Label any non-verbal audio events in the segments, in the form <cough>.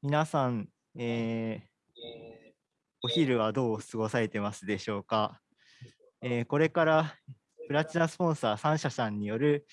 皆さん、えー、お昼はどう過ごされてますでしょうか、えー、これからプラチナスポンサー3社さんによる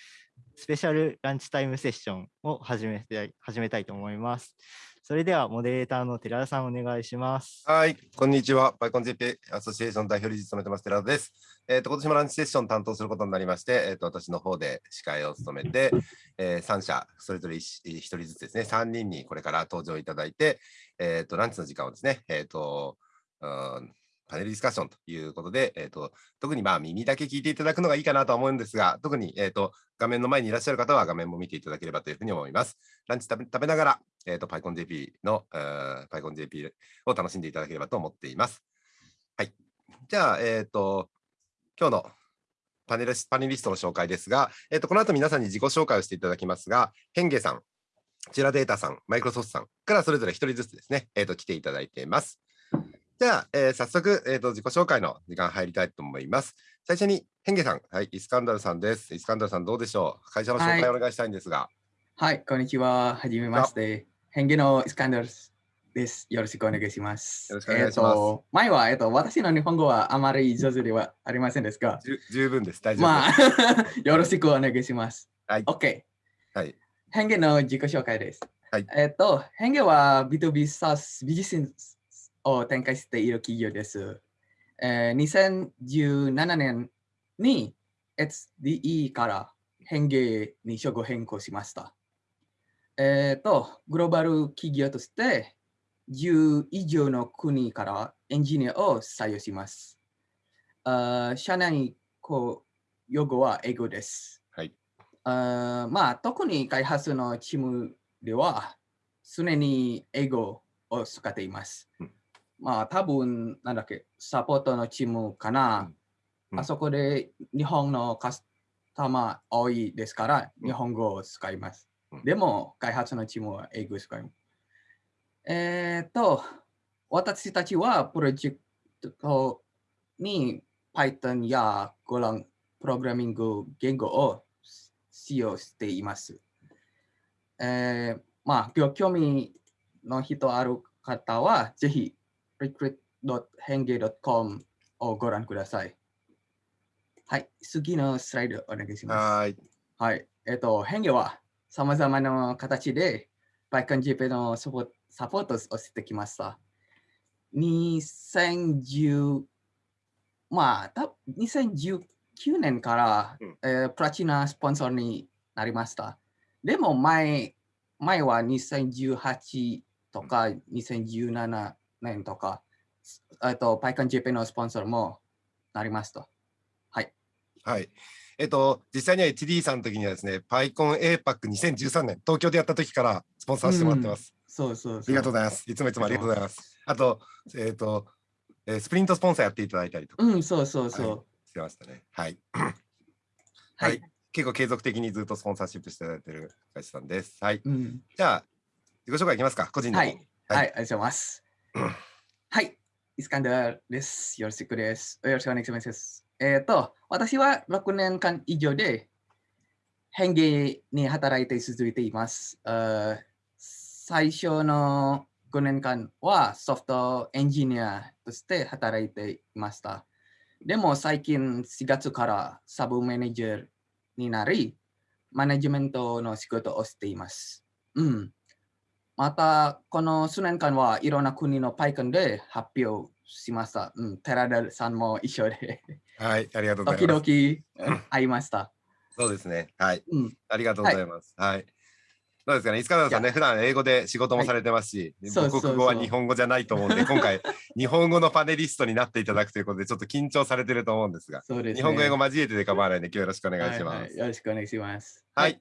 スペシャルランチタイムセッションを始めたい始めたいと思います。それではモデレーターの寺田さんお願いします。はい、こんにちは。バイコン JP アソシエーション代表理事務めてます寺田です。えっ、ー、と今年もランチセッション担当することになりまして、えっ、ー、と私の方で司会を務めて、えー、3社それぞれ 1, 1人ずつですね、3人にこれから登場いただいて、えっ、とランチの時間をですね、えっ、と、うんパネルディスカッションということで、えーと、特にまあ耳だけ聞いていただくのがいいかなと思うんですが、特に、えーと、画面の前にいらっしゃる方は画面も見ていただければというふうに思います。ランチ食べ食べながら、えーと、PyConJP の、えー、PyConJP を楽しんでいただければと思っています。はい。じゃあ、えっ、ー、と、今日のパネルパネリストの紹介ですが、えーと、この後皆さんに自己紹介をしていただきますが、ヘンゲさん、チュラデータさん、マイクロソフトさんからそれぞれ1人ずつですね、えーと来ていただいています。じゃあ、えー、早速、えーと、自己紹介の時間入りたいと思います。最初に、ヘンゲさん、はい、イスカンダルさんです。イスカンダルさん、どうでしょう？会社の紹介をお願いしたいんですが。はい、はい、こんにちは。はじめまして。ヘンゲのイスカンダルです。よろしくお願いします。よろしくお願いします。えー、前は、えーと、私の日本語はあまり上手ではありませんですが。十分です。大丈夫まあ、<laughs> よろしくお願いします。はい。OK。はい。ヘンゲの自己紹介です。はい。えっ、ー、と、ヘンゲは B2B SaaS ビジネスを展開している企業です。えー、2017年に SDE から変形に処遇変更しました。えっ、ー、と、グローバル企業として10以上の国からエンジニアを採用します。あ社内こう用語は英語です。はい。あまあ、特に開発のチームでは常に英語を使っています。うんまあ多分なんだっけ、サポートのチームかな。うん、あそこで日本のカスタマー多いですから、日本語を使います。うん、でも開発のチームは英語を使います。えっ、と、私たちはプロジェクトに Python や Golang プログラミング言語を使用しています。えー、まあ、興味の人ある方は、ぜひ recruit.henge.com をご覧ください。はい、次のスライドお願いします。はい。はい。えっ、ー、と、変化は様々な形で PyConJP のサポサポートをしてきました。2010、まあ、た2019年から、うん、えー、プラチナスポンサーになりました。でも前、前は2018とか2017年とか、えっと、PyConJP のスポンサーもなりますと。はい。はい。えっと、実際には HD さんの時にはですね、PyConAPAC2013 年、東京でやった時からスポンサーしてもらってます。うん、そうそうありがとうございます。いつもいつもありがとうございます。あと、えっ、と、えー、スプリントスポンサーやっていただいたりとか。うん、そうそうそう。はい、してましたね。はい。はい。結構継続的にずっとスポンサーシップしていただいている会社さんです。はい。うん、じゃあ、自己紹介いきますか、個人で。はい。はい、はい、ありがとうございます。<clears throat> はい、イスカンダーです。よろしくです。よろしくお願いします。えっ、ー、と、私は6年間以上で変芸に働いて続いています。最初の5年間はソフトエンジニアとして働いていました。でも最近4月からサブマネージャーになり、マネジメントの仕事をしています。うん。また、この数年間はいろんな国の PyCon で発表しました。うん、寺田さんも一緒で。はい、ありがとうございます。時々会いました。そうですね。はい。うん、ありがとうございます。はい、はいどうですかね、塚田さんね、普段英語で仕事もされてますし、はい、母国語は日本語じゃないと思うんで、今回、日本語のパネリストになっていただくということで、ちょっと緊張されてると思うんですが、すね、日本語、英語交えてで構わないので、今日よろしくお願いします。はいはい、よろしくお願いします。はい。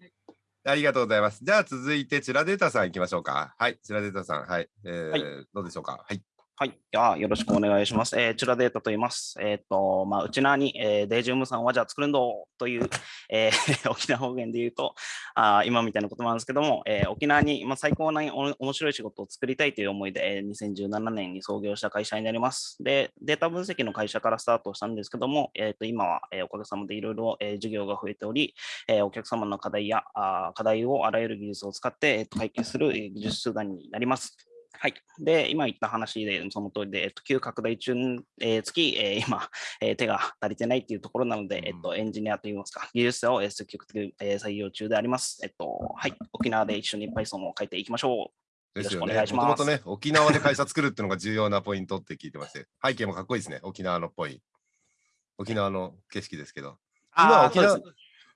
ありがとうございます。じゃあ続いて、チラデータさん行きましょうか。はい、チラデータさん、はい、えー、はい、どうでしょうか？はい。はい。あよろしくお願いします。えー、チュラデータと言います。えっ、ー、と、まあ、うちなに、えー、デイジウムさんはじゃあ作るんどという、えー、<laughs> 沖縄方言で言うと、あ今みたいなことなんですけども、えー、沖縄に、まあ、最高なお面白い仕事を作りたいという思いで、えー、2017年に創業した会社になります。で、データ分析の会社からスタートしたんですけども、えっ、ー、と、今は、えー、おかげさまでいろいろ、えー、事業が増えており、えー、お客様の課題やあ課題をあらゆる技術を使って、えー、解決する技術手段になります。はい。で、今言った話で、その通りで、えっと、急拡大中、えー、月、えー、今、えー、手が足りてないっていうところなので、えっと、エンジニアといいますか、技術者を積極的に採用中であります。えっと、はい。沖縄で一緒に Python を書いていきましょう。ですよね。もともとね、沖縄で会社作るっていうのが重要なポイントって聞いてまして、背景もかっこいいですね、沖縄のっぽい。沖縄の景色ですけど。今沖縄、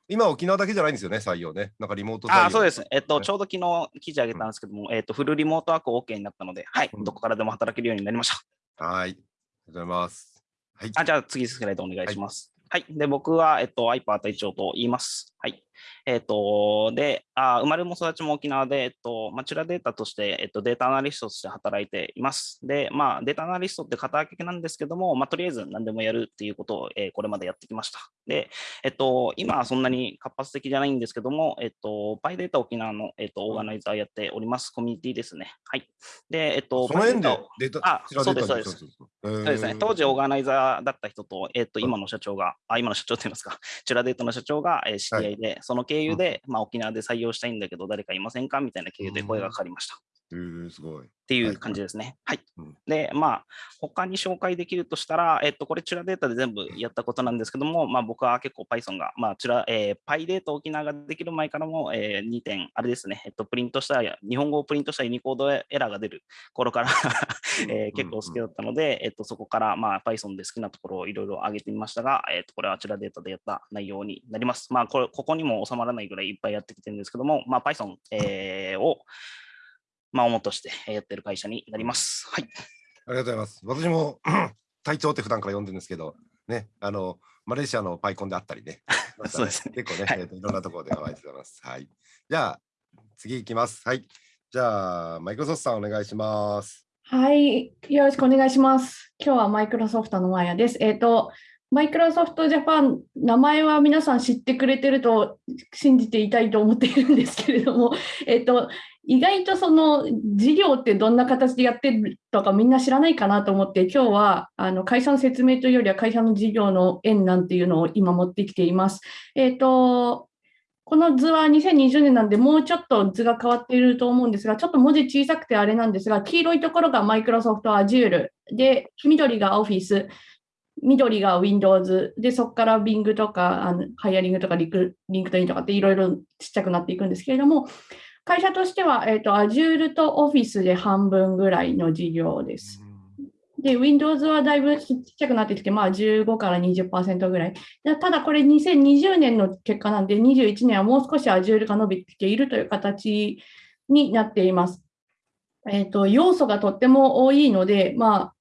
今沖縄だけじゃないんですよね、採用ね。なんかリモート採用。あそうです。えっと、ちょうど昨日記事上げたんですけども、うん、えっと、フルリモートワーク OK になったので、はい、どこからでも働けるようになりました。はい。ありがとうございます。はい。あじゃあ次スライドお願いします。はい。はい、で、僕は、えっと、アイパー隊長と言います。はい。えっ、ー、と、で、あ生まれも育ちも沖縄で、えっ、と、マチュラデータとして、えっ、と、データアナリストとして働いています。で、まあ、データアナリストって肩書きなんですけども、まあ、とりあえず何でもやるっていうことを、えこれまでやってきました。で、えっと、今はそんなに活発的じゃないんですけども、えっと、パイデータ沖縄の、えっと、オーガナイザーやっております、コミュニティですね。はい。で、えっと、その辺でデータ、あ、そうです、そうです。そうですね。当時オーガナイザーだった人と、えっと、今の社長が、あ、今の社長って言いますか、チュラデータの社長が、えー、知り合いで、はい、その経由で、まあ、沖縄で採用したいんだけど、誰かいませんかみたいな経由で声がかかりました。えー、すごい。っていう感じですね。はい。はい、で、まあ、他に紹介できるとしたら、えっと、これ、チュラデータで全部やったことなんですけども、まあ、僕は結構 Python が、まあ、チュラ、えー、パイデータ沖縄ができる前からも、えー、2点、あれですね、えっと、プリントした、日本語をプリントしたユニコードエラーが出る頃から <laughs> えー、結構好きだったので、えっと、そこから、まあ、Python で好きなところをいろいろ上げてみましたが、えっと、これはチュラデータでやった内容になります。まあ、これ、ここにも収まらないぐらいいっぱいやってきてるんですけども、まあ、Python、えー、を、まあ、主としてやってる会社になります。はい。ありがとうございます。私も隊長って普段から呼んでるんですけど、ね、あの、マレーシアのパイコンであったりね。<laughs> そうですね。結構ね、はい、えーと、いろんなところでお会いしてます。はい。じゃあ、次行きます。はい。じゃあ、マイクロソフトさんお願いします。はい。よろしくお願いします。今日はマイクロソフトのマヤです。えっ、ー、と、マイクロソフトジャパン、名前は皆さん知ってくれてると信じていたいと思っているんですけれども、<laughs> えっと、意外とその事業ってどんな形でやってるとかみんな知らないかなと思って、今日はあの会社の説明というよりは会社の事業の縁なんていうのを今持ってきています。えっと、この図は2020年なんで、もうちょっと図が変わっていると思うんですが、ちょっと文字小さくてあれなんですが、黄色いところがマイクロソフト Azure で、緑が Office、緑が Windows で、そこから Bing とか、あの hiring とかリク LinkedIn とかっていろいろちっちゃくなっていくんですけれども、会社としては、えーと、Azure と Office で半分ぐらいの事業です。で、Windows はだいぶちっちゃくなってきて、まあ15から20%ぐらい。ただこれ2020年の結果なんで、21年はもう少し Azure が伸びてきているという形になっています。えっ、ー、と、要素がとっても多いので、まあ、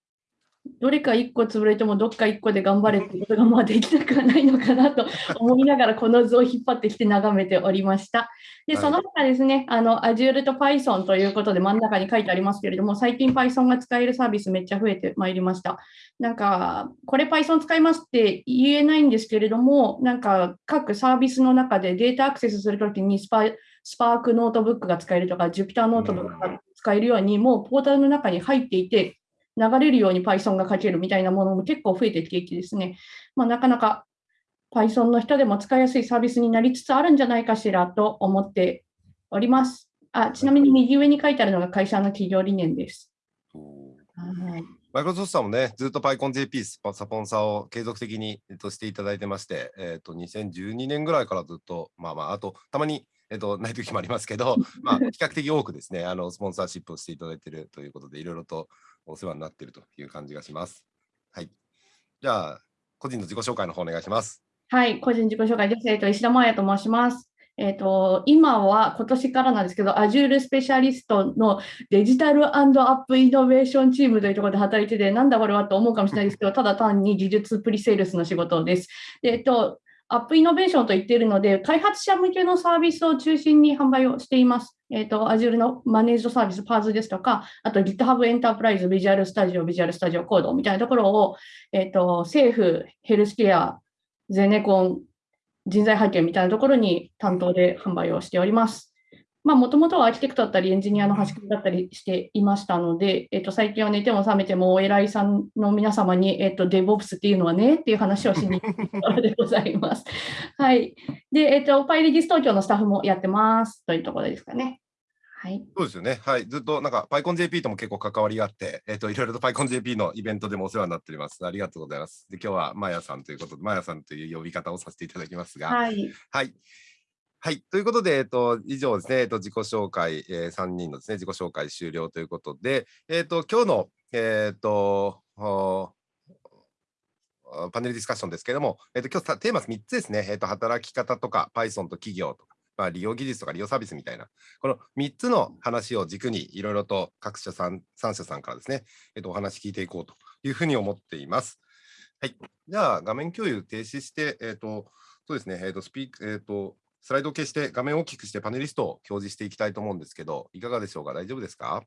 どれか1個潰れてもどっか1個で頑張れってことがまあできなくはないのかなと <laughs> 思いながらこの図を引っ張ってきて眺めておりました。で、その他ですね、あの Azure と Python ということで真ん中に書いてありますけれども、最近 Python が使えるサービスめっちゃ増えてまいりました。なんか、これ Python 使いますって言えないんですけれども、なんか各サービスの中でデータアクセスするときにスパスパークノートブックが使えるとか、Jupyter ノートブックが使えるように、もうポータルの中に入っていて、流れるように Python が書けるみたいなものも結構増えてきていてですね、まあ、なかなか Python の人でも使いやすいサービスになりつつあるんじゃないかしらと思っております。あちなみに右上に書いてあるのが会社の企業理念です。はいマイクロソフトさんもね、ずっと PyConJP スポンサーを継続的に、えっと、していただいてまして、えっと、2012年ぐらいからずっと、まあまあ、あと、たまに、えっと、ない時もありますけど、まあ、比較的多くですね、あの、スポンサーシップをしていただいているということで、いろいろとお世話になっているという感じがします。はい。じゃあ、個人の自己紹介の方お願いします。はい、個人自己紹介です。えっと、石田真也と申します。えっと、今は今年からなんですけど、Azure スペシャリストのデジタルアップイノベーションチームというところで働いてて、なんだこれはと思うかもしれないですけど、ただ単に技術プリセールスの仕事です。でえっと、アップイノベーションと言っているので、開発者向けのサービスを中心に販売をしています。えっ、ー、と、Azure のマネージドサービス、パーズですとか、あと GitHub エンタープライズ、Visual Studio、Visual Studio Code みたいなところを、えっ、ー、と、政府、ヘルスケア、ゼネコン、人材派遣みたいなところに担当で販売をしております。まあ、もともとはアーキテクトだったり、エンジニアの端くりだったりしていましたので、えっと、最近は寝ても覚めても、お偉いさんの皆様に、えっと、デボプスっていうのはねっていう話をしに行くからでございます。<laughs> はい。で、えっと、パイレディス東京のスタッフもやってますというところですかね。はい。そうですよね。はい。ずっとなんか PyConJP とも結構関わりがあって、えっ、と、いろいろと PyConJP のイベントでもお世話になっております。ありがとうございます。で、今日はマヤさんということで、マヤさんという呼び方をさせていただきますが、はい。はい。はい。ということで、えっと、以上ですね、えっと、自己紹介、えー、3人のですね、自己紹介終了ということで、えっと、今日の、えっと、パネルディスカッションですけれども、えっと、今日テーマ3つですね、えっと、働き方とか、Python と企業とか、まあ、利用技術とか利用サービスみたいな、この3つの話を軸に、いろいろと各社さん、3社さんからですね、えっと、お話聞いていこうというふうに思っています。はい。じゃあ、画面共有停止して、えっと、そうですね、えっと、スピーク、えっと、スライドを消して画面を大きくしてパネリストを表示していきたいと思うんですけど、いかがでしょうか？大丈夫ですか？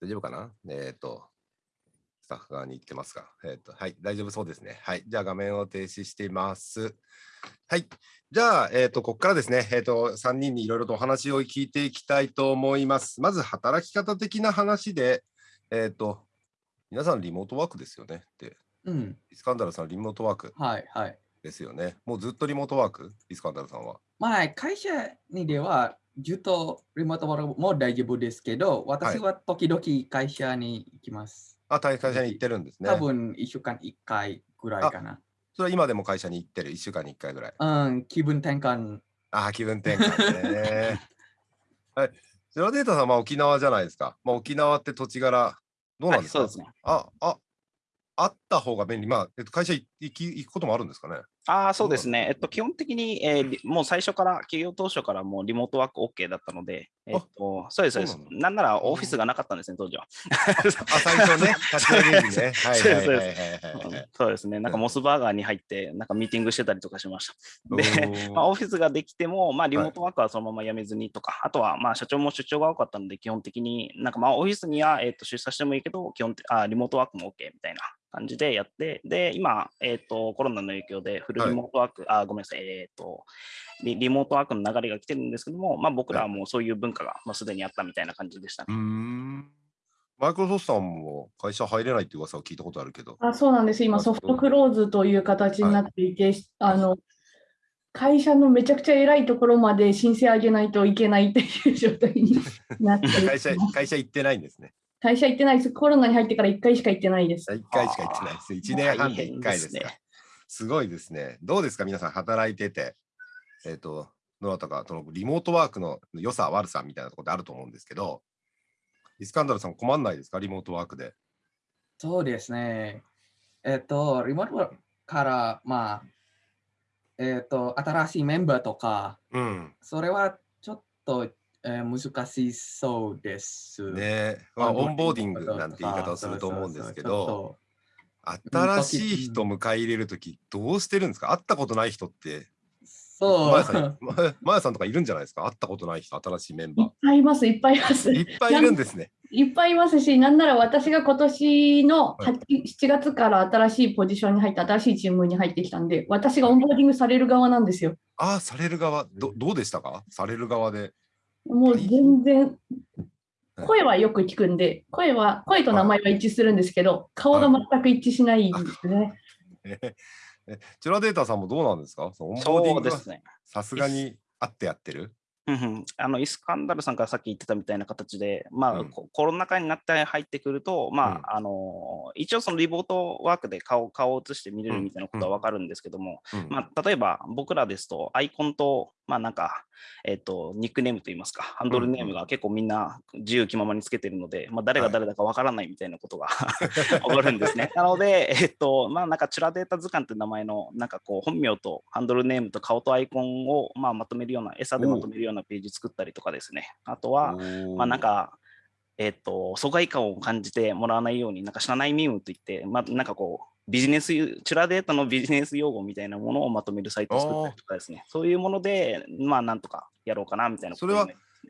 大丈夫かな？えっ、と、スタッフ側に行ってますか？えっ、と、はい、大丈夫そうですね。はい、じゃあ画面を停止しています。はい、じゃあ、えっ、と、ここからですね、えっ、と、3人にいろいろとお話を聞いていきたいと思います。まず、働き方的な話で、えっ、と、皆さんリモートワークですよねって、うん。イスカンダルさんリモートワークはいはい。ですよね。もうずっとリモートワーク？イスカンダルさんは。まあ、会社にでは、ずっとリモートワークも大丈夫ですけど、私は時々会社に行きます。あ、会社に行ってるんですね。多分1週間1回ぐらいかな。それは今でも会社に行ってる、1週間に1回ぐらい。うん、気分転換。ああ、気分転換ね。はい。<laughs> ゼロデータさんは沖縄じゃないですか。まあ、沖縄って土地柄、どうなんですか、はいそうですね。あ、あ、あった方が便利。まあ、えっと、会社行行き行くこともあるんですかね？ああ、そうですね。えっと、基本的に、えーりもう最初から、企業当初からもうリモートワーク OK だったので、えっと、そうです、そうですなん。だならオフィスがなかったんですね、当時は。あ、最初ね。<laughs> そうですね。なんかモスバーガーに入って、なんかミーティングしてたりとかしました。で、お <laughs> まあ、ーオフィスができても、まあ、リモートワークはそのまま辞めずにとか、あとは、まあ、社長も出張が多かったので、基本的に、なんか、まあ、オフィスには、えっと、出社してもいいけど、基本的あ、リモートワークも OK みたいな感じでやって、で、今、えっと、コロナの影響で、フルリモートワーク、あ、ごめんなさい、えっとリ、リモートワークの流れが来てるんですけども、まあ、僕らはもうそういう文化が、まあ、すでにあったみたいな感じでしたね。ん。マイクロソフトさんも会社入れないっていう噂を聞いたことあるけど。あそうなんです。今、あソフトクローズという形になっていて、あの会社のめちゃくちゃ偉いところまで申請上げないといけないっていう状態になっています <laughs> 会社、会社行ってないんですね。会社行ってないです。コロナに入ってから1回しか行ってないです。1回しか行ってないです。1年半で1回ですか大変ね。すごいですね。どうですか皆さん働いてて。えっ、と、どなたか、そのリモートワークの良さ、悪さみたいなところってあると思うんですけど、イスカンダルさん困んないですか？リモートワークで。そうですね。えっと、リモートワークから、まあ、えっと、新しいメンバーとか、うん。それはちょっと、えー難しそうです。ねまあ、オンボーディングなんて言い方をすると思うんですけど、新しい人迎え入れるとき、どうしてるんですか？会ったことない人って、そうマヤさん、<laughs> まマヤさんとかいるんじゃないですか？会ったことない人、新しいメンいバっぱいいます、いっぱいいます。ー。いっぱいいるんですね。いっぱいいますし、なんなら私が今年のはい8 7月から新しいポジションに入って、新しいチームに入ってきたんで、私がオンボーディングされる側なんですよ。ああ、される側、どどうでしたか？される側で。もう全然。はい、声はよく聞くんで、声は、声と名前は一致するんですけど、顔が全く一致しないんですね。ええ <laughs> チュラデータさんもどうなんですか？そのオンボーディングはそうですね。さすがにあってやってる？うんうん。あのイスカンダルさんからさっき言ってたみたいな形で、まあうん。ココロナ禍になって入ってくると、まあうん。あの一応そのリモートワークで顔顔を映して見れるみたいなことは分かるんですけども、うん。まあ、例えば僕らですとアイコンと、まあなんか、えっとニックネームといいますか、ハンドルネームが結構みんな自由気ままにつけてるので、まあ、誰が誰だか分からないみたいなことが <laughs> 起こるんですね。なので、えっと、まあなんかチュラデータ図鑑って名前のなんかこう本名とハンドルネームと顔とアイコンをまあまとめるような、餌でまとめるようなページ作ったりとかですね。あとは、まあなんか、えっと、疎外感を感じてもらわないように、なんか社内ミームといって、まあなんかこう、ビジネス、チュラデータのビジネス用語みたいなものをまとめるサイトを作ったりとかですね。そういうもので、まあなんとかやろうかなみたいなことそれは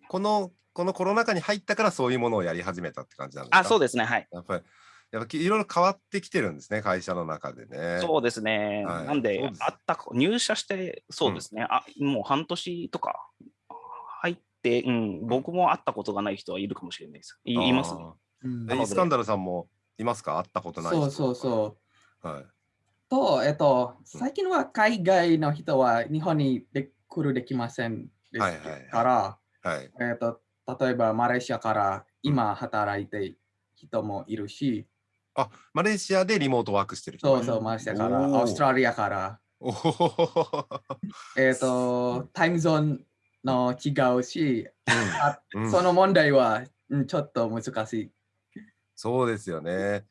このこのコロナ禍に入ったからそういうものをやり始めたって感じなんですか？あ、そうですね。はい。やっぱり、やっぱきいろいろ変わってきてるんですね、会社の中でね。そうですね。はいなんで、ですあったか入社して、そうですね、あ、もう半年とか入って、うん、僕も会ったことがない人はいるかもしれないです。いいますね。イスカンダルさんもいますか？会ったことない人そうそうそう。はい。と、えっと、うん最近は海外の人は日本にで来るできませんですはいはいはいから、はい。えっと、例えばマレーシアから今働いている人もいるし、あ、マレーシアでリモートワークしてる人がいるそうそう、マレーシアから、オーストラリアから。えっと、タイムゾーンの違うし、あうんその問題はうんちょっと難しい。そうですよね。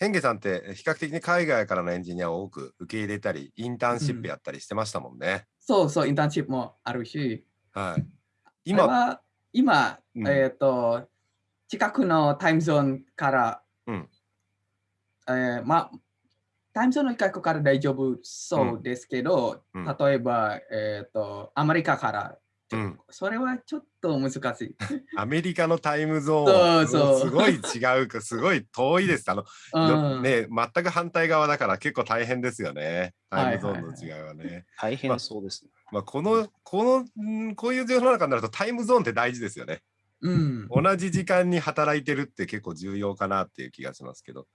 へヘンゲさんって比較的に海外からのエンジニアを多く受け入れたり、インターンシップやったりしてましたもんね。そうそう、インターンシップもあるし、はい。今今、今、うん。えっ、と、近くのタイムゾーンから、うん。えーまあ、タイムゾーンの近くから大丈夫そうですけど、うん。例えば、えっ、と、アメリカから、うんそれはちょっと難しい。<laughs> アメリカのタイムゾーンそうそうすごい違うか、すごい遠いです。あの、うん、ね、全く反対側だから結構大変ですよね。タイムゾはいはいーンの違いはね。大変そうですね。まあ、この、この、んこういう世の中になるとタイムゾーンって大事ですよね。うん、同じ時間に働いてるって結構重要かなっていう気がしますけど。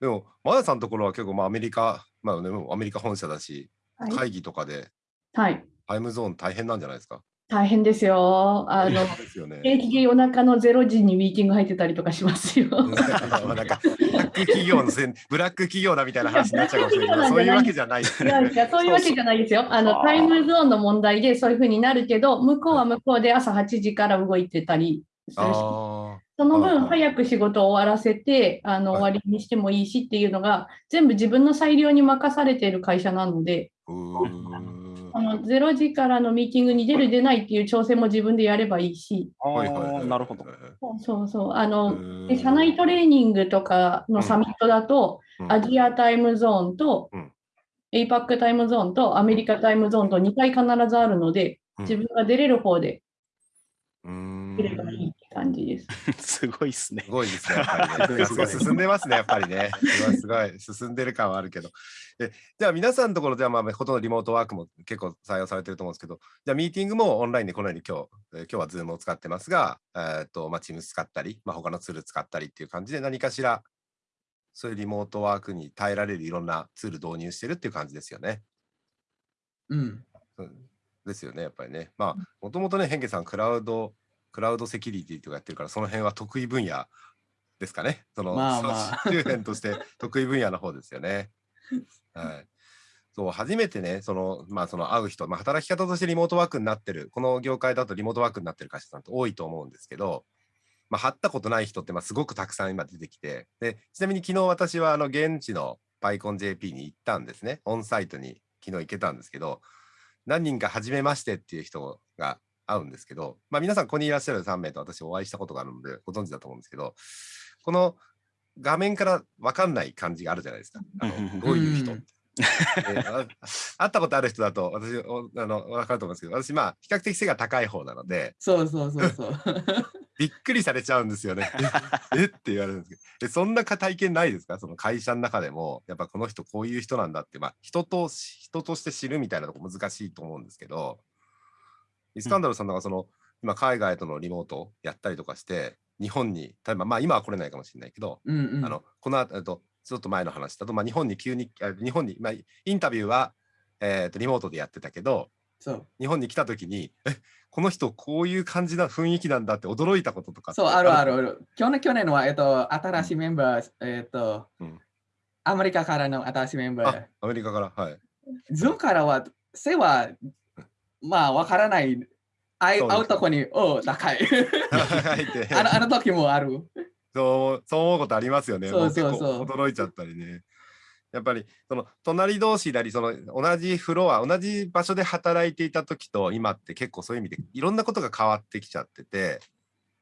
でも、マヤさんのところは結構まあアメリカ、まあね、アメリカ本社だし、はい会議とかではい。タイムゾーン大変なんじゃないですか？大変ですよ。あの、ですよね。定期的に夜中の0時にミーティング入ってたりとかしますよ。<laughs> なんかブラック企業のせんブラック企業だみたいな話になっちゃうかもしれない。そういうわけじゃないですいやいや、そういうわけじゃないですよ。あの、タイムゾーンの問題でそういうふうになるけど、向こうは向こうで朝8時から動いてたりするし、あその分早く仕事を終わらせて、あの、はい。終わりにしてもいいしっていうのが、全部自分の裁量に任されている会社なので、あ、の0時からのミーティングに出る出ないっていう調整も自分でやればいいし、あはいはいはい。あ、なるほど。そうそうそう、あの、で社内トレーニングとかのサミットだと、うん。アジアタイムゾーンとうん、APAC タイムゾーンとアメリカタイムゾーンと2回必ずあるので、うん。自分が出れる方で出ればいい。って感じです。<laughs> すごいですねす。ごいですね、やっぱり <laughs> ね。すごい進んでますね、やっぱりね。すごい、すごい、進んでる感はあるけど。でじゃあ、皆さんのところでは、まあ、ほとんどリモートワークも結構採用されてると思うんですけど、じゃあ、ミーティングもオンラインでこのように今日、えー今日は Zoom を使ってますが、えーっと、まあ、Teams 使ったり、まあ、他のツール使ったりっていう感じで、何かしら、そういうリモートワークに耐えられるいろんなツール導入してるっていう感じですよね。うん、うんですよね、やっぱりね。まあ、もともとね、ヘンゲさん、クラウド、クラウドセキュリティとかやってるから、その辺は得意分野ですかね。その、まあまあ <laughs> 周辺として得意分野の方ですよね。はい。そう、初めてね、その、まあ、その会う人、まあ、働き方としてリモートワークになってる、この業界だとリモートワークになってる会社さんって多いと思うんですけど、まあ、会ったことない人って、まあ、すごくたくさん今出てきて、で、ちなみに昨日私は、あの、現地の PyConJP に行ったんですね。オンサイトに昨日行けたんですけど、何人か初めましてっていう人が会うんですけど、まあ、皆さんここにいらっしゃる3名と私お会いしたことがあるのでご存知だと思うんですけど、この画面から分かんない感じがあるじゃないですか。あのどういう人会ったことある人だと私おあの分かると思うんですけど私まあ比較的背が高い方なのでそうそうそうそう。<laughs> びっくりされちゃうんですよね。ええって言われるんですけど。えそんなか体験ないですか？その会社の中でもやっぱこの人こういう人なんだって、まあ、人とし人として知るみたいなとこ難しいと思うんですけどイスカンダルさんなんかその、今海外とのリモートやったりとかして日本に例えばまあ今は来れないかもしれないけど、うんうん、あのこの後とちょっと前の話だと、まあ、日本に急にあ日本に、まあ、インタビューは、えー、とリモートでやってたけどそう。日本に来た時にえこの人こういう感じな雰囲気なんだって驚いたこととかそう、あるある？ある。去年、去年は、えっと、新しいメンバー、えっと、うん。アメリカからの新しいメンバあー。アメリカからはい。ズームからは、背は、まあ、わからない。会そうとこに、お高い。<laughs> あのあの時もある。そうそう思うことありますよね。そうそうそう驚いちゃったりね。やっぱりその隣同士なりその同じフロア同じ場所で働いていた時と今って結構そういう意味でいろんなことが変わってきちゃってて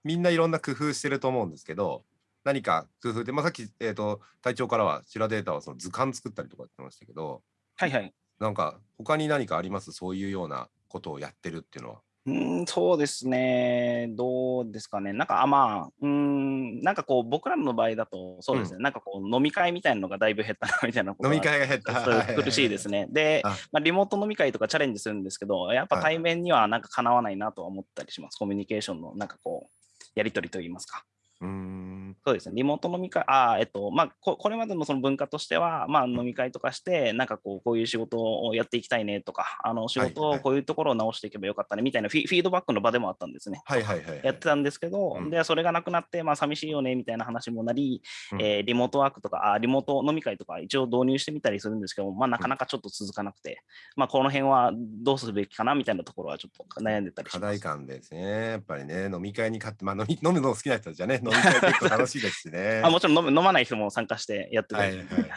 みんないろんな工夫してると思うんですけど何か工夫で、まあ、さっき、えー、と隊長からはシラデータはその図鑑作ったりとか言ってましたけどはいはい。なんか他に何かあります？そういうようなことをやってるっていうのは？うーん、そうですね。どうですかね。なんか、あまあ、うーん、なんかこう、僕らの場合だと、そうですね。なんかこう、飲み会みたいなのがだいぶ減ったな、みたいな飲はみ会が減った。苦しいですね。であ、まあ、リモート飲み会とかチャレンジするんですけど、やっぱはい対面にはなんかかなわないなとは思ったりします。コミュニケーションのなんかこう、やり取りといいますか。うーんそうですね、リモート飲み会、あえっとまあこ、これまでのその文化としては、まあ、飲み会とかして、なんかこうこういう仕事をやっていきたいねとか、あの仕事をこういうところを直していけばよかったねみたいなフィフィードバックの場でもあったんですね。はいはいはい。やってたんですけど、うんでそれがなくなって、まあ寂しいよねみたいな話もなり、うんえーリモートワークとかあ、リモート飲み会とか一応導入してみたりするんですけど、まあ、なかなかちょっと続かなくて、まあ、この辺はどうするべきかなみたいなところはちょっと悩んでたりし課題ます。感ですね。やっぱりね、飲み会に勝って、まあ飲み飲むの好きな人たちはね、飲み会結構楽しいですしね。あもちろん飲む飲まない人も参加してやってたり、はいはい。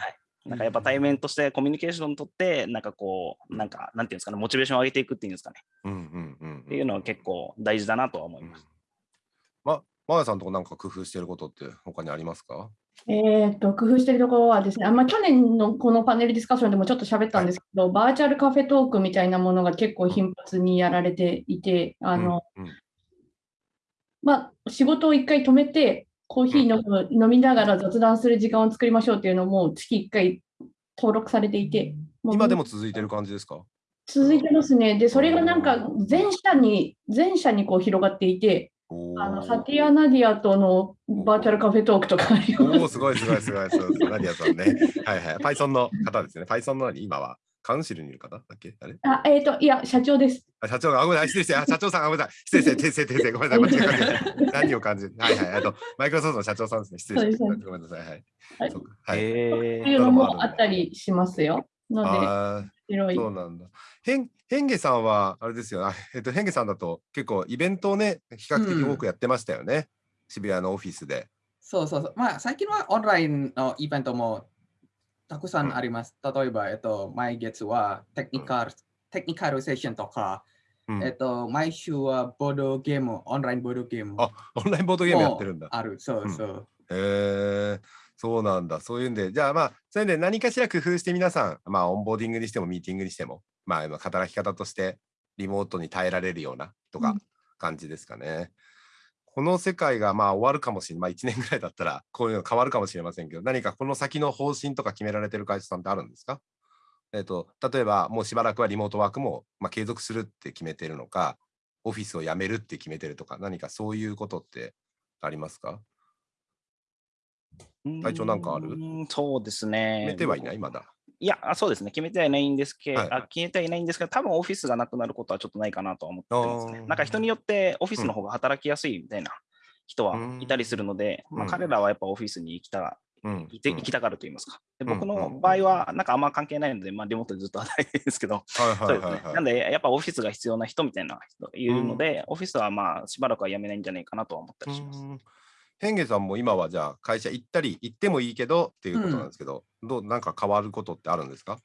なんかやっぱ対面としてコミュニケーションを取って、なんかこう、なんか、なんていうんですかね、モチベーションを上げていくっていうんですかね、うんうんうん。っっていうのは結構大事だなとは思います。ま、マーヤさんとこなんか工夫してることって他にありますか？えー、と工夫しているところはですね、あんま去年のこのパネルディスカッションでもちょっと喋ったんですけど、バーチャルカフェトークみたいなものが結構頻発にやられていて、あのうんうん。まあ、仕事を一回止めて、コーヒー飲む飲みながら雑談する時間を作りましょうっていうのも月1回登録されていて、今でも続いてる感じですか？続いてますね。で、それがなんか全社に、全社にこう広がっていて、おあのーサティア・ナディアとのバーチャルカフェトークとかありますおーすごいすごいすごいすごい。ナディアさんね。はいはい。Python の方ですね。Python の何今はカウンシルにいる方だっけ？あれ？あ、えっ、と、いや、社長です。あ社長が、あごめんなさい、失礼して、あ社長さん、あごめんなさい、失礼して、<laughs> 訂正、訂正、ごめんなさい、<laughs> 間違えた何を感じる？はいはい、あと、マイクロソフトの社長さんですね、失礼して、ごめんなさい、はい。はいそうかはい。えっていうのもあったりしますよ。ので、ああ、広い。そうなんだ。へん、へんげさんは、あれですよ、あえっと、へんげさんだと、結構イベントをね、比較的多くやってましたよね。渋谷のオフィスで。そうそうそう。まあ、最近はオンラインのイベントもたくさんあります。例えば、えっと、毎月はテクニカル、テクニカルセッションとか、うんえっと、毎週はボードゲーム、オンラインボードゲームあ、オンラインボードゲームやってるんだ。ある。そうそう。へえそうなんだ。そういうんで、じゃあまあ、それで何かしら工夫して皆さん、まあ、オンボーディングにしてもミーティングにしても、まあ、今働き方としてリモートに耐えられるようなとかうん感じですかね。この世界がまあ終わるかもしれない、まあ、1年ぐらいだったらこういうの変わるかもしれませんけど、何かこの先の方針とか決められてる会社さんってあるんですか？えっ、と、例えばもうしばらくはリモートワークも、まあ、継続するって決めてるのか、オフィスを辞めるって決めてるとか、何かそういうことってありますか？ー体調なんかある？そうですね。決めてはいない、まだ。いや、あそうですね、決めてはいないんですけど、はいはい。あ決めてはいないんですけど、多分オフィスがなくなることはちょっとないかなとは思ってますね。なんか人によってオフィスの方が働きやすいみたいな人はうん。いたりするので、まあ、うん。彼らはやっぱオフィスに行きたうん。いてうん。行きたがると言いますか。でうん僕のうん場合は、なんかあんま関係ないので、まあ、リモートでずっと働いてるんですけど、なんで、やっぱオフィスが必要な人みたいな人いるので、オフィスはまあしばらくは辞めないんじゃないかなとは思ったりします。うん変化さんも今はじゃあ会社行ったり行ってもいいけどっていうことなんですけど、どうなんか変わることってあるんですか？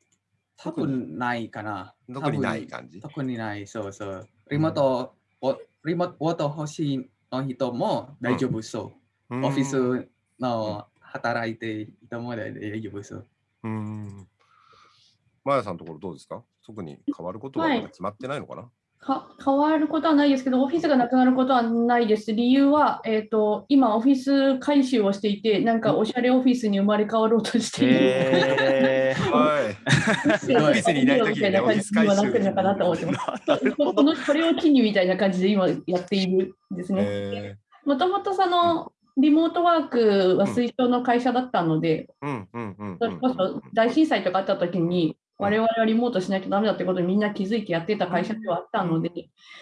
多分ないかな。特にない感じ特にない。そうそう。リモート、おリモート欲しいの人も大丈夫そう。オフィスの働いている人も大丈夫そう。うん。マヤさんのところどうですか？特に変わることはまだ決まってないのかな、か変わることはないですけど、オフィスがなくなることはないです。理由は、えっ、と、今、オフィス改修をしていて、なんかおしゃれオフィスに生まれ変わろうとしている。オ <laughs> <laughs> オフィスにいない時にねみたいな感じに今なってるのかなと思ってます。このこれを機にみたいな感じで今やっているんですね。えもともとそのリモートワークは推奨の会社だったので、ー、うん。うん。うん。それこそ大震災とかあった時に、我々はリモートしないとダメだってことにみんな気づいてやってた会社ではあったので、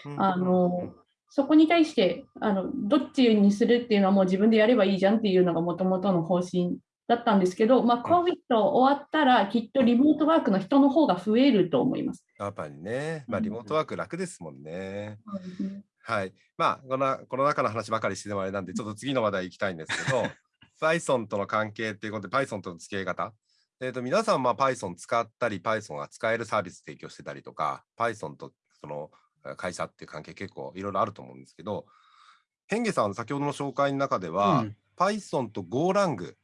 うんあのそこに対してあのどっちにするっていうのはもう自分でやればいいじゃんっていうのがもともとの方針だったんですけど、まあ、COVID 終わったらきっとリモートワークの人の方が増えると思います。やっぱりね、まあうんリモートワーク楽ですもんね。はい。まあ、このコロナ禍の話ばかりしてもあれなんで、ちょっと次の話題行きたいんですけど、<laughs> Python との関係っていうことで、Python との付き合い方。えっ、と、皆さん、まあ、Python 使ったり、Python が使えるサービス提供してたりとか、Python とそのえー会社っていう関係結構いろいろあると思うんですけど、ヘンゲさん、先ほどの紹介の中では、うん Python と GoLang。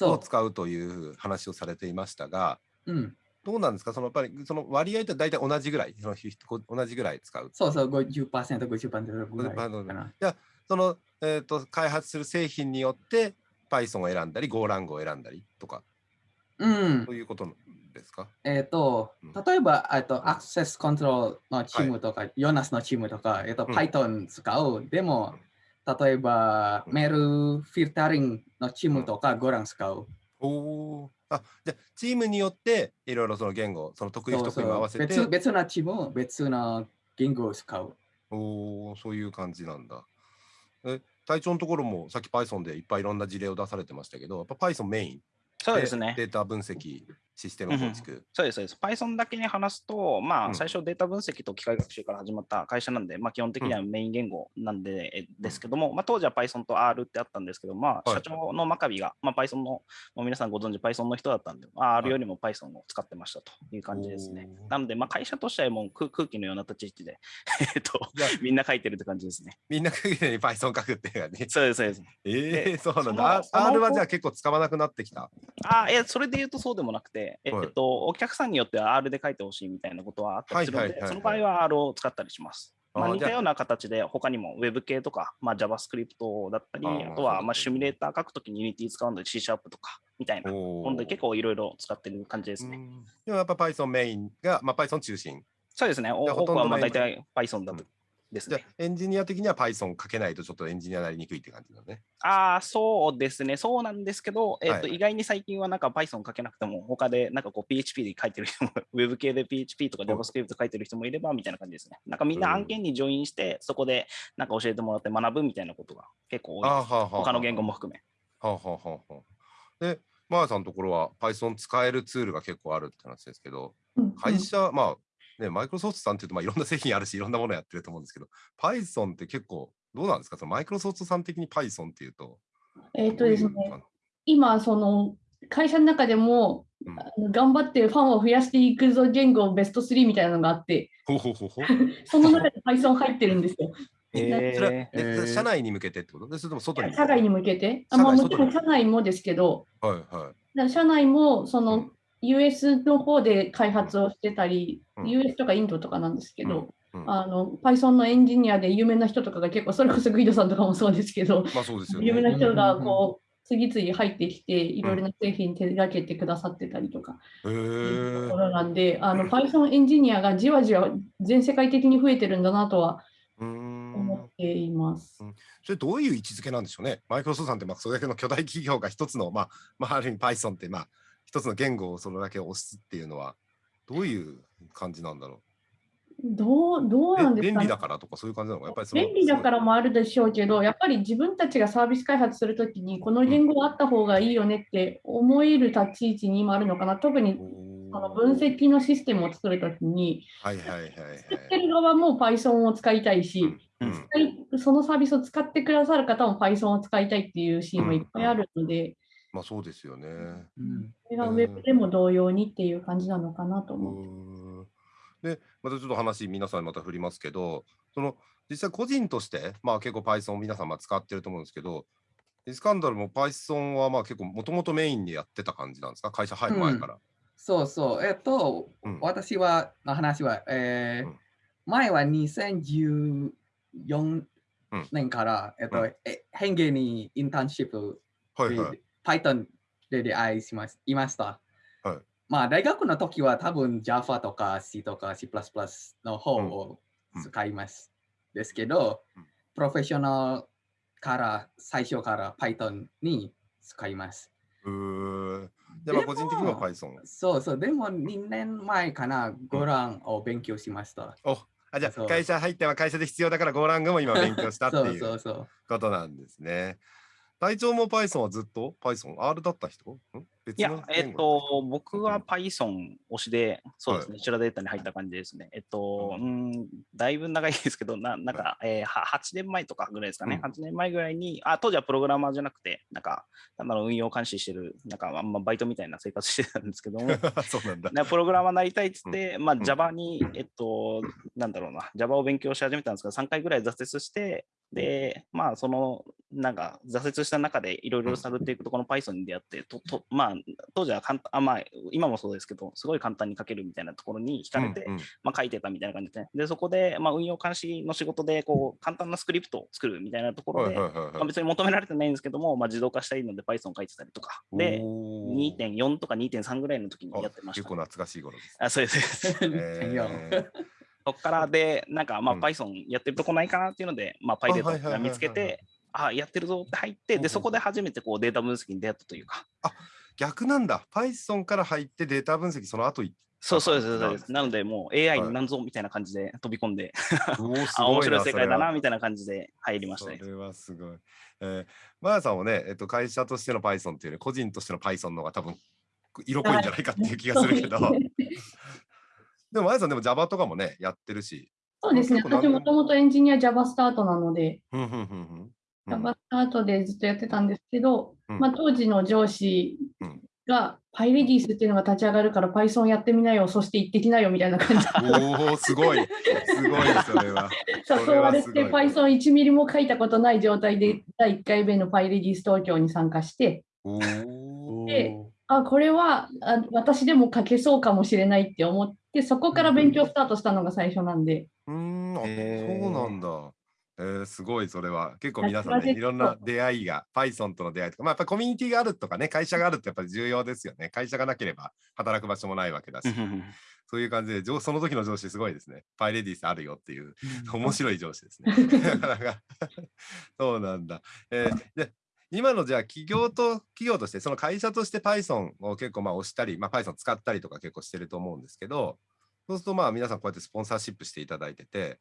を使うという話をされていましたが、うん。どうなんですか？そのやっぱりその割合って大体同じぐらい、その同じぐらい使う。そうそう、50%、50%ぐらいか50%な。じゃあ、その、えー、と開発する製品によって Python を選んだり、GoLang を選んだりとか、うんそ。ういうことですか？えっ、とうん、例えば、えっと、アクセスコントロールのチームとか、ヨナスのチームとか、えっ、と、うん Python 使う。でも、例えば、メールフィルタリングのチームとかゴラン使う。おお。あ、じゃあチームによっていろいろその言語、その得意不得意も合わせて。別別なチーム、別な言語を使う。おお、そういう感じなんだ。え、隊長のところもさっき Python でいっぱいいろんな事例を出されてましたけど、やっぱ Python メイン？そうですね。データ分析、システム構築。そうです、そうです。Python だけに話すと、まあ、うん最初データ分析と機械学習から始まった会社なんで、まあ、基本的にはメイン言語なんで、えですけども、まあ、当時は Python と R ってあったんですけど、まあ、はい社長の真壁が、まあ、Python の、もう皆さんご存知 Python の人だったんで、まあ、R よりも Python を使ってましたという感じですねなので、まあ、会社としてはもう空空気のような立ち位置で、<laughs> えっとみんな書いてるって感じですね。みんな限りに Python 書くっていう感じ。そうです、そうです。ええそうなんだ。R はじゃあ結構使わなくなってきた。あえそれで言うとそうでもなくて、えはいっと、お客さんによっては R で書いてほしいみたいなことはあったりするのでその場合は R を使ったりします。まあ、似たような形で他にも Web 系とか、まあ、JavaScript だったり、あとはまあシミュレーター書くときに Unity 使うので C シャープとかみたいな。おほんで結構いろいろ使ってる感じですね。うんでもやっぱ Python メインが、まあ、Python 中心。そうですね。多くはまあ大体 Python だとですね。あエンジニア的には Python 書けないとちょっとエンジニアなりにくいって感じだね。ああ、そうですね。そうなんですけど、えっとはい意外に最近はなんか Python 書けなくても、他でなんかこう PHP で書いてる人も、Web 系で PHP とか JavaScript 書いてる人もいればみたいな感じですね。なんかみんな案件にジョインして、そこでなんか教えてもらって学ぶみたいなことが結構多いです。他の言語も含め。はあはあはあはあで、マーさんのところは Python 使えるツールが結構あるって話ですけど、うん会社、まあ、ね、マイクロソフトさんっていうと、まあ、いろんな製品あるし、いろんなものやってると思うんですけど、Python って結構、どうなんですか？そのマイクロソフトさん的に Python っていうと。えっとですね今、その会社の中でも、うん頑張ってファンを増やしていくぞ言語ベスト3みたいなのがあって、ほうほうほうほう。<laughs> その中で Python 入ってるんですよ。えそれはえええー社内に向けてってこと？でそれとも外に社外に向けて、あ社外まあ、もちろん社内もですけど、はいはい。社内もそうのん US の方で開発をしてたり、うん。US とかインドとかなんですけど、うん。あの Python のエンジニアで有名な人とかが結構、それこそグイドさんとかもそうですけど、まあそうですよね。有名な人がこう次々入ってきて、いろいろな製品手掛けてくださってたりとかうとこーろなんで、あの Python エンジニアがじわじわ全世界的に増えてるんだなとは思ん。っています。それどういう位置づけなんでしょうね。マイクロソフトさんってまあそれだけの巨大企業が一つの、まあ、まあ、ある意味 Python ってまあ一つの言語をそれだけ押すっていうのはどういう感じなんだろどうどうう。なんですかね？え便利だからとかそういう感じなのか？やっぱり便利だからもあるでしょうけど、やっぱり自分たちがサービス開発するときに、この言語があった方がいいよねって思える立ち位置に今あるのかな？特にその分析のシステムを作るときに、はいはいはいはい。作ってる側も Python を使いたいし、うん。使いそのサービスを使ってくださる方も Python を使いたいっていうシーンもいっぱいあるので、まあそうですよね。うんそれが Web でも同様にっていう感じなのかなとう思って。で、またちょっと話、皆さんにまた振りますけど、その実際個人として、まあ結構 Python を皆さんまあ使ってると思うんですけど、イスカンダルも Python はまあ結構もともとメインでやってた感じなんですか？会社入る前から。そうそう。えっと、うん私は、の話は、えーうん前は2014うん年から、えっと、うんえ変化にインターンシップで、はいはい。Python で出会いしますいました。はいまあ、大学の時は多分 Java とか C とか C++ の方うんをうん使います。ですけどうん、プロフェッショナルから最初から Python に使います。うーで、も個人的には Python。そうそう、でも2年前かな、ゴランを勉強しました。おあじゃそうあ会社入っては会社で必要だからゴーラングも今勉強したってそういうそうそう。ことなんですね。隊長も Python はずっと？Python、R だった人？いやの、えっと、僕は Python 推しで、そうですね、チュラデータに入った感じですね。えっと、うん、だいぶ長いですけど、ななんか、えー、は8年前とかぐらいですかね、うん。8年前ぐらいに、あ、当時はプログラマーじゃなくて、なんか、ただの運用監視してる、なんか、あんまバイトみたいな生活してたんですけども、<laughs> そうなんだ。なプログラマーになりたいっつって、まあ、ん。Java に、えっと、なんだろうな、Java を勉強し始めたんですけど、3回ぐらい挫折して、で、まあ、その、なんか、挫折した中でいろいろ探っていくと、この Python に出会って、ととまあ、当時は簡単あ、まあ、今もそうですけど、すごい簡単に書けるみたいなところに惹かれて、うんうんまあ、書いてたみたいな感じで。で、そこで、まあ、運用監視の仕事で、こう、簡単なスクリプトを作るみたいなところで、はいはいはいまあ、はい。別に求められてないんですけども、まあ、自動化したいので Python 書いてたりとか、で、おー2.4とか2.3ぐらいの時にやってましたあ結構。懐かしい頃です。あ、そうです。そうですえそこからで、なんか、まあ、うん。Python やってるとこないかなっていうので、まあ、はい PyData が見つけて、あ、やってるぞって入って、で、そこで初めてこうデータ分析に出会ったというか、逆なんだ。Python から入ってデータ分析その後いそうそうです、そうです。なので、もう AI はい。になんぞみたいな感じで飛び込んで、<laughs> あ、面白いな世界だな、みたいな感じで入りましたね。それはすごい。えー、マヤさんもね、えっと、会社としての Python っていうより、個人としての Python の方が多分色濃いんじゃないかっていう気がするけど、でもマヤさんでも Java とかもね、やってるし。そうですね。私もともとエンジニア Java スタートなので、Java スタートでずっとやってたんですけど、うんまあ、当時の上司うんが PyRedis っていうのが立ち上がるから Python やってみなよ、そして行ってきなよみたいな感じでおお、すごい。すごいそれは。そ <laughs> 誘われてれはすごい Python1 ミリも書いたことない状態で第1回目の PyRedis 東京に参加して。であ、これはあ私でも書けそうかもしれないって思って、そこから勉強スタートしたのが最初なんで、うーん、あ、へーそうなんだ。えー、すごい、それは。結構皆さんね、いろんな出会いが、Python との出会いとか、まあ、やっぱりコミュニティがあるとかね、会社があるってやっぱり重要ですよね。会社がなければ働く場所もないわけだし、そういう感じで、上その時の上司すごいですね。パイレディスあるよっていう、面白い上司ですね。<laughs> なかなか <laughs> そうなんだ。えーで今のじゃあ企業と企業としてその会社として Python を結構まあ押したり、まあ、Python 使ったりとか結構してると思うんですけどそうするとまあ皆さんこうやってスポンサーシップしていただいてて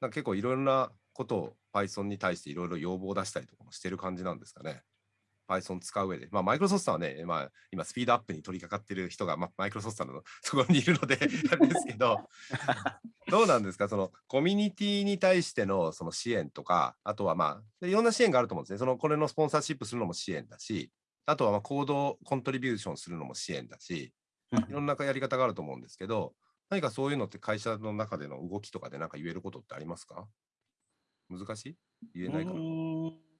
なんか結構いろんなことを Python に対していろいろ要望を出したりとかもしてる感じなんですかね。Python 使う上で。まあ、マイクロソフトはね、まあ、今、スピードアップに取り掛かってる人が、まあ、マイクロソフトの <laughs> そこにいるので、<laughs> あれですけど、どうなんですか、そのコミュニティに対してのその支援とか、あとはまあ、いろんな支援があると思うんですね。そのこれのスポンサーシップするのも支援だし、あとはまあ行動コントリビューションするのも支援だし、いろんなやり方があると思うんですけど、何かそういうのって会社の中での動きとかで何か言えることってありますか？難しい？言えないかな？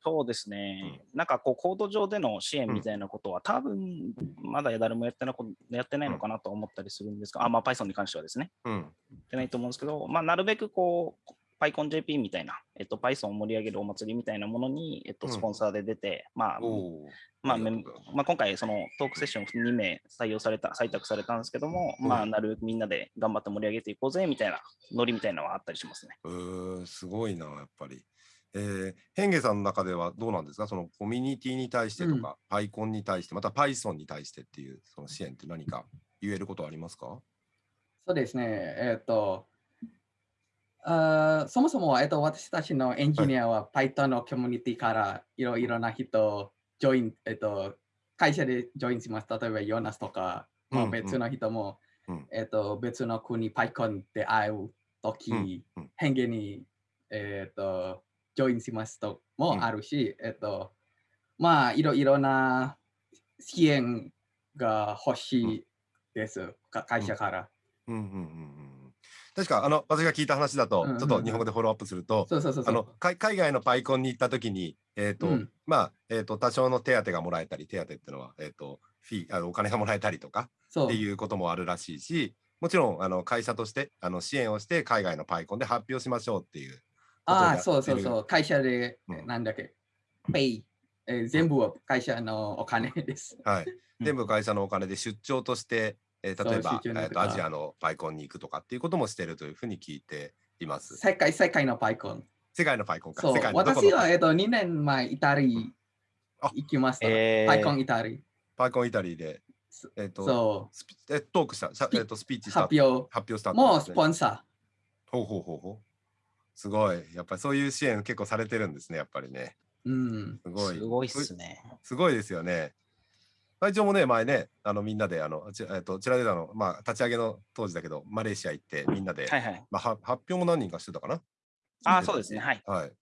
そうですね、なんかこう、コード上での支援みたいなことは、多分まだ誰もやってなこやってないのかなと思ったりするんですが、あまあ、Python に関してはですね、うん。やってないと思うんですけど、まあ、なるべくこう、PyConJP みたいな、えっと、Python を盛り上げるお祭りみたいなものに、えっと、うん。スポンサーで出て、まあ、今回、そのトークセッション2名採用された、採択されたんですけども、まあ、なるべくみんなで頑張って盛り上げていこうぜみたいなノリみたいなのはあったりしますね。うすごいな、やっぱり。えー、ヘンゲさんの中ではどうなんですか？そのコミュニティに対してとか、PyCon に対して、また Python に対してっていうその支援って何か言えることありますか？そうですね。えっ、と、あーそもそも、えっと、私たちのエンジニアは Python のコミュニティからいろいろな人、ジョイン、えっと、会社でジョインします。例えば、ヨナスとか、まあうん。うん別の人も、うん。えっと、別の国、PyCon で会うとき、うんうん。変化に、えっと、ジョインしますともあるし、えっと、まあ、いろいろな支援が欲しいです、か会社から。うん。うんうんうん。確か、あの、私が聞いた話だと、うん。うんうんちょっと日本語でフォローアップすると、海海外のパイコンに行ったときに、えーとうん。まあえー、と多少の手当がもらえたり、手当っていうのは、えー、とフィーあのお金がもらえたりとかっていうこともあるらしいし、もちろんあの会社としてあの支援をして海外のパイコンで発表しましょうっていうああ。そうそうそう。会社で、うんなんだっけ、ペイ、えー全部は会社のお金です。はい、全部会社のお金で出張として、えー例えばえー、とアジアのパイコンに行くとかっていうこともしてるというふうに聞いています。世界、世界のパイコン。世界のパイコンか。そう私は、えっと、2年前、イタリあ行きました。えーパイコンイタリ。パイコンイタリーで、そえー、とそスピえトークした、えー、とスピーチう、した発表発表したってもうスポンサほうほうほうほう。すごい。やっぱりそういう支援結構されてるんですね、やっぱりね。ー。うん。すごい。すごいっすね。すごいですよね。会長もね、前ね、あのみんなで、あの、ちえっと、チラデータの、まあ、立ち上げの当時だけど、マレーシア行って、みんなで、はいはい。まあ、は発表も何人かしてたかな？ああ、そうですね。はい。はい。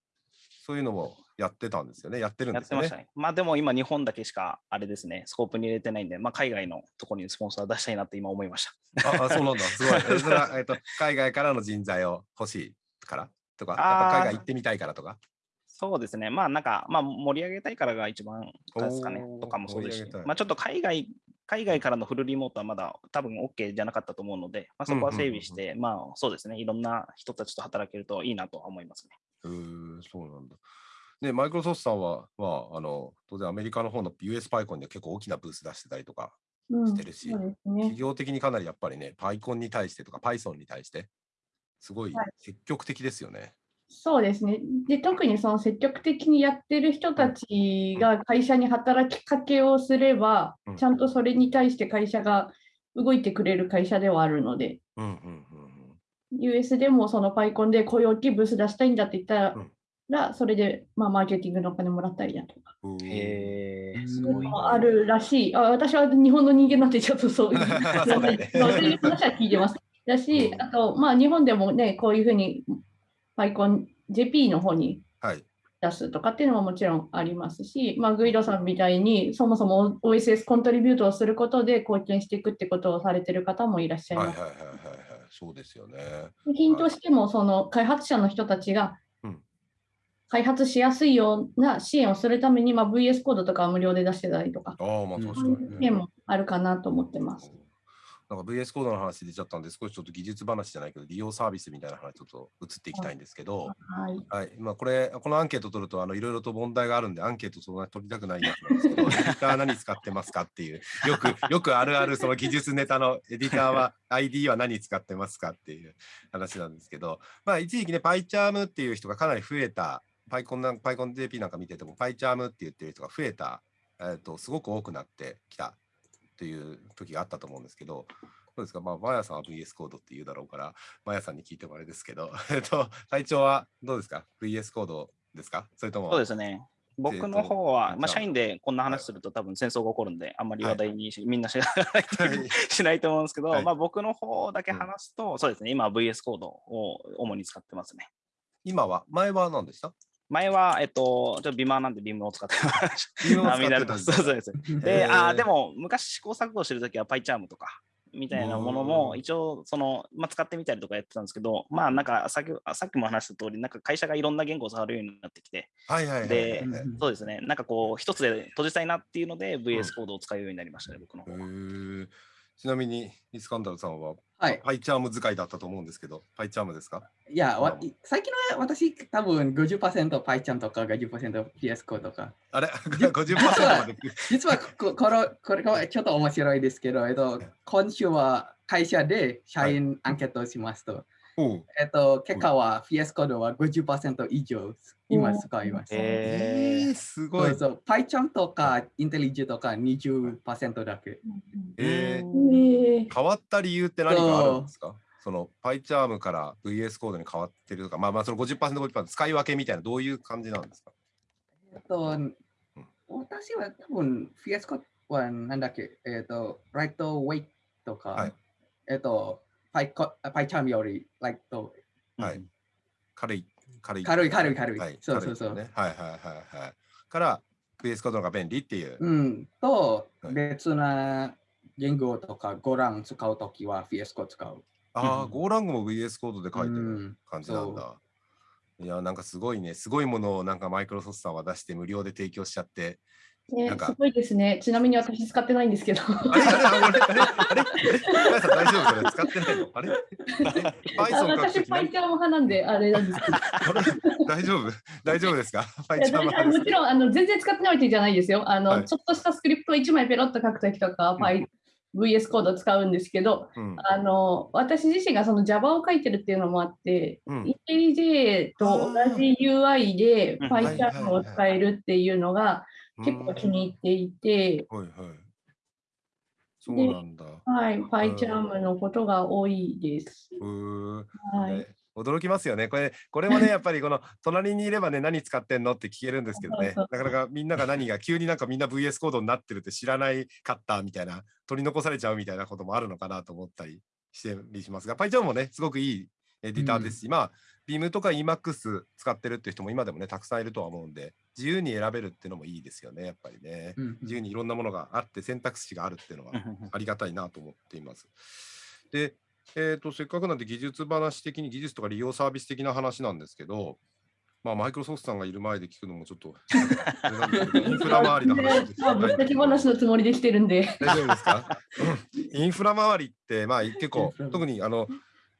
そういうのもやってたんですよね。やってるんですよねやってました。ね。まあでも今日本だけしかあれですね、スコープに入れてないんで、まあ海外のところにスポンサー出したいなって今思いました。ああ、そうなんだ。すごい。え <laughs> それは、えっと、海外からの人材を欲しいから？とか、やっあーぱ海外行ってみたいからとか。そうですね。まあなんか、まあ盛り上げたいからが一番ですかね。とかもそうですしまあちょっと海外、海外からのフルリモートはまだ多分 OK じゃなかったと思うので、まあそこは整備して、まあそうですね。いろんな人たちと働けるといいなとは思いますね。うそうなんだ。で、マイクロソフトさんは、まあ、あの、当然アメリカの方の US パイコンで結構大きなブース出してたりとか、うんしてるしそうです企ね。業的にかなりやっぱりね、パイコンに対してとか、Python に対して、すごいはい積極的ですよね。そうですね。で、特にその積極的にやってる人たちが会社に働きかけをすればうん、ちゃんとそれに対して会社が動いてくれる会社ではあるので、うんうんうん US でもそのパイコンでこういう大きいブース出したいんだって言ったうんら、それでまあマーケティングのお金もらったりだとか。うん。へえ、すそういうごいな。のもあるらしい。あ私は日本の人間なんてちょっとそういう <laughs> そういう話は聞いてます。だし、うんあと、まあ、日本でもね、こういうふうにパイコン JP の方にはい。出すとかっていうのももちろんありますし、まあ、グイドさんみたいにそもそも OSS コントリビュートをすることで貢献していくってことをされてる方もいらっしゃいます。はいはいはいはいはい。そうですよね。ヒントしてもその開発者の人たちがうん開発しやすいような支援をするために、まあ、VS コードとかは無料で出してたりとか、ああ、まあうん確かに、支援もあるかなと思ってます。なんか VS コードの話出ちゃったんで、少しちょっと技術話じゃないけど、利用サービスみたいな話ちょっと移っていきたいんですけど、はい。はい、まあこれ、このアンケート取ると、あのいろいろと問題があるんで、アンケートそんなに取りたくないやつなんですけど、エディター何使ってますかっていう、よく、よくあるあるその技術ネタのエディターは、ID は何使ってますかっていう話なんですけど、まあ一時期ね、PyCharm っていう人がかなり増えた、PyCon なん PyConJP なんか見てても、PyCharm って言ってる人が増えた、えっと、すごく多くなってきたという時があったと思うんですけど、どうですか、まあ、マヤさんは VS コードって言うだろうから、マヤさんに聞いてもあれですけど、<laughs> えっと、体調はどうですか ?VS コードですか？それとも、そうですね。僕の方は、まあ、社員でこんな話すると多分戦争が起こるんで、あんまり話題にし、みんなしないはい。しないと思うんですけど、はい。まあ僕の方だけ話すと、そうですね、今は VS コードを主に使ってますね。今は、前は何でした？前は、えっと、ちょっとビマーなんでビームを使ってました。ビームを使ってたそうそうです。で、あーでも昔試行錯誤してるときは PyCharm とか、みたいなものうんも一応その、まあ、使ってみたりとかやってたんですけど、まあなんかさっきさっきも話した通り、なんか会社がいろんな言語を触るようになってきて、はいはいはいはい。でへそうですね、なんかこう一つで閉じたいなっていうので VS コードを使うようになりましたね、僕の方は。ーちなみに、イスカンダルさんは、はい。パイチャーム使いだったと思うんですけど、パイチャームですか？いや、わうん最近は私、多分50% PyCharm とか50% PS コードとか。あれ ?50% まで？実はここのこれがちょっと面白いですけど、えっと、今週は会社で社員アンケートをしますと、おうえっと、結果は PS コードは50%以上今使います。ええー、すごい。そう。そう。PyCharm とか IntelliJ とか20%だけ。えーえー変わった理由って何かあるんですか？そのパイチャームから VS コードに変わってるとか、まあまあその50%、50%使い分けみたいな、どういう感じなんですか？えっと、私は多分 PS コードはなんだっけ、えっと、ライトウェイトとか、はい。えっと、PyCharm よりライトはい軽い、軽い。軽い軽い軽いはい、そうそうそうねはいはいはいはい。から VS コードが便利っていう。うん、とはい別な言語とかゴラン使うときは PS コード使う。ああ、うん Go ラングも VS コードで書いてうるん感じなんだ。いや、なんかすごいね、すごいものをなんかマイクロソフトさんは出して無料で提供しちゃって。ねなんか。すごいですね。ちなみに私使ってないんですけど。あれあれあれあれあれさん大丈夫？それ使ってないの？あれ？私、派なんで、あれなんです。けど。大丈夫？大丈夫ですか？もちろんあの全然使ってないわけじゃないですよ。あの、はい。ちょっとしたスクリプトを1枚ペロッと書くときとか、うん。VS コードを使うんですけど、うん。あの私自身がその Java を書いてるっていうのもあって、うん。IntelliJ と同じ UI でうん。PyCharm を使えるっていうのが結構気に入っていて、はいはい。そうなんだ。はい、PyCharm のことが多いです。うーはいね驚きますよね。これ、これもね、<laughs> やっぱりこの隣にいればね、何使ってんのって聞けるんですけどね、なかなかみんなが何が、急になんかみんな VS コードになってるって知らないかったみたいな、取り残されちゃうみたいなこともあるのかなと思ったりしてりしますが、PyCharm もね、すごくいいエディターですし、まあ、Beam とか Emacs 使ってるっていう人も今でもね、たくさんいるとは思うんで、自由に選べるっていうのもいいですよね、やっぱりね。うん自由にいろんなものがあって、選択肢があるっていうのはありがたいなと思っています。で、えー、とせっかくなんで技術話的に技術とか利用サービス的な話なんですけど、まあ、マイクロソフトさんがいる前で聞くのもちょっと <laughs> インフラ周りの話ですまあぶっちゃけ話のつもりで来てるんで。大丈夫ですか？うんインフラ周りって、まあ、結構特にあの、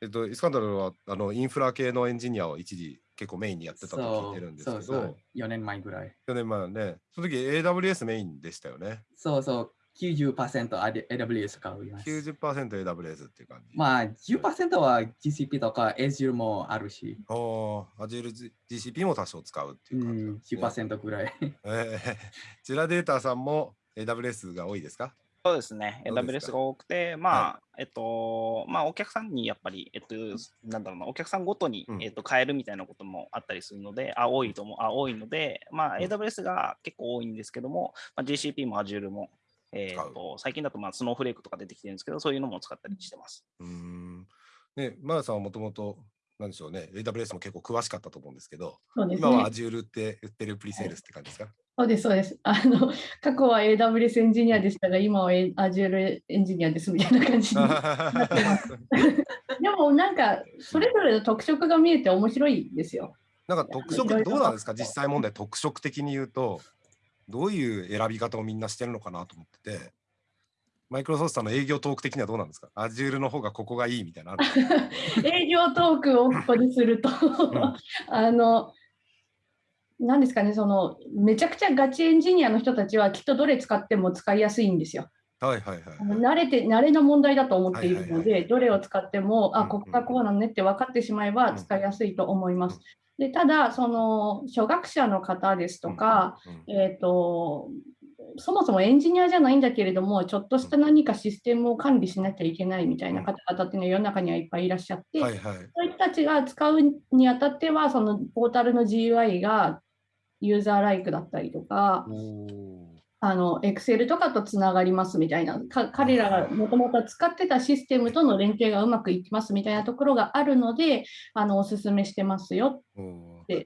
えっと、イスカンダルはあのインフラ系のエンジニアを一時結構メインにやってたと聞いてるんですけどそうそう4年前ぐらい。4年前はねその時 AWS メインでしたよね。そうそう。90%あれ AWS 使います。90%AWS っていう感じ。まあ、10%は GCP とか Azure もあるし、おー Azure GCP も多少使うってういう感じね、10%ぐらい。えー、ジュラデータさんも AWS が多いですか？そうですね。AWS が多くて、まあ、えっと、まあ、お客さんにやっぱり、えっと、なんだろうな、お客さんごとにう、んえっと、変えるみたいなこともあったりするので、あ、多いと思う、あ、多いので、まあ、うん AWS が結構多いんですけども、まあ、GCP も Azure も、え使うっと、最近だと、まあ、スノーフレークとか出てきてるんですけど、そういうのも使ったりしてます。うーん。ね、マヤさんはもともと、なんでしょうね、AWS も結構詳しかったと思うんですけど、そうです今はね。Azure って売ってるプリセールスって感じですか、そうです、そうです。<laughs> あの、過去は AWS エンジニアでしたが、今は Azure エンジニアですみたいな感じに <laughs> なってます。<laughs> でもなんか、それぞれの特色が見えて面白いですよ。なんか特色どうなんですか？実際問題特色的に言うとどういう選び方をみんなしてるのかなと思っててマイクロソフトさんの営業トーク的にはどうなんですか？Azure の方がここがいいみたいな営業トークをここですると、あの、なんですかね、その、めちゃくちゃガチエンジニアの人たちはきっとどれ使っても使いやすいんですよ。はいはいはい。慣れて、慣れの問題だと思っているので、どれを使っても、あ、うんここがこうなのねって分かってしまえばうん使いやすいと思います。でただ、その、初学者の方ですとか、うん、えっ、と、そもそもエンジニアじゃないんだけれども、ちょっとした何かシステムを管理しなきゃいけないみたいな方々っていうのは世の中にはいっぱいいらっしゃって、はいはい。そういう人たちが使うにあたっては、そのポータルの GUI がユーザーライクだったりとか、あの、Excel とかとつながりますみたいな、か彼らがもともと使ってたシステムとの連携がうまくいきますみたいなところがあるので、あの、おすすめしてますよ。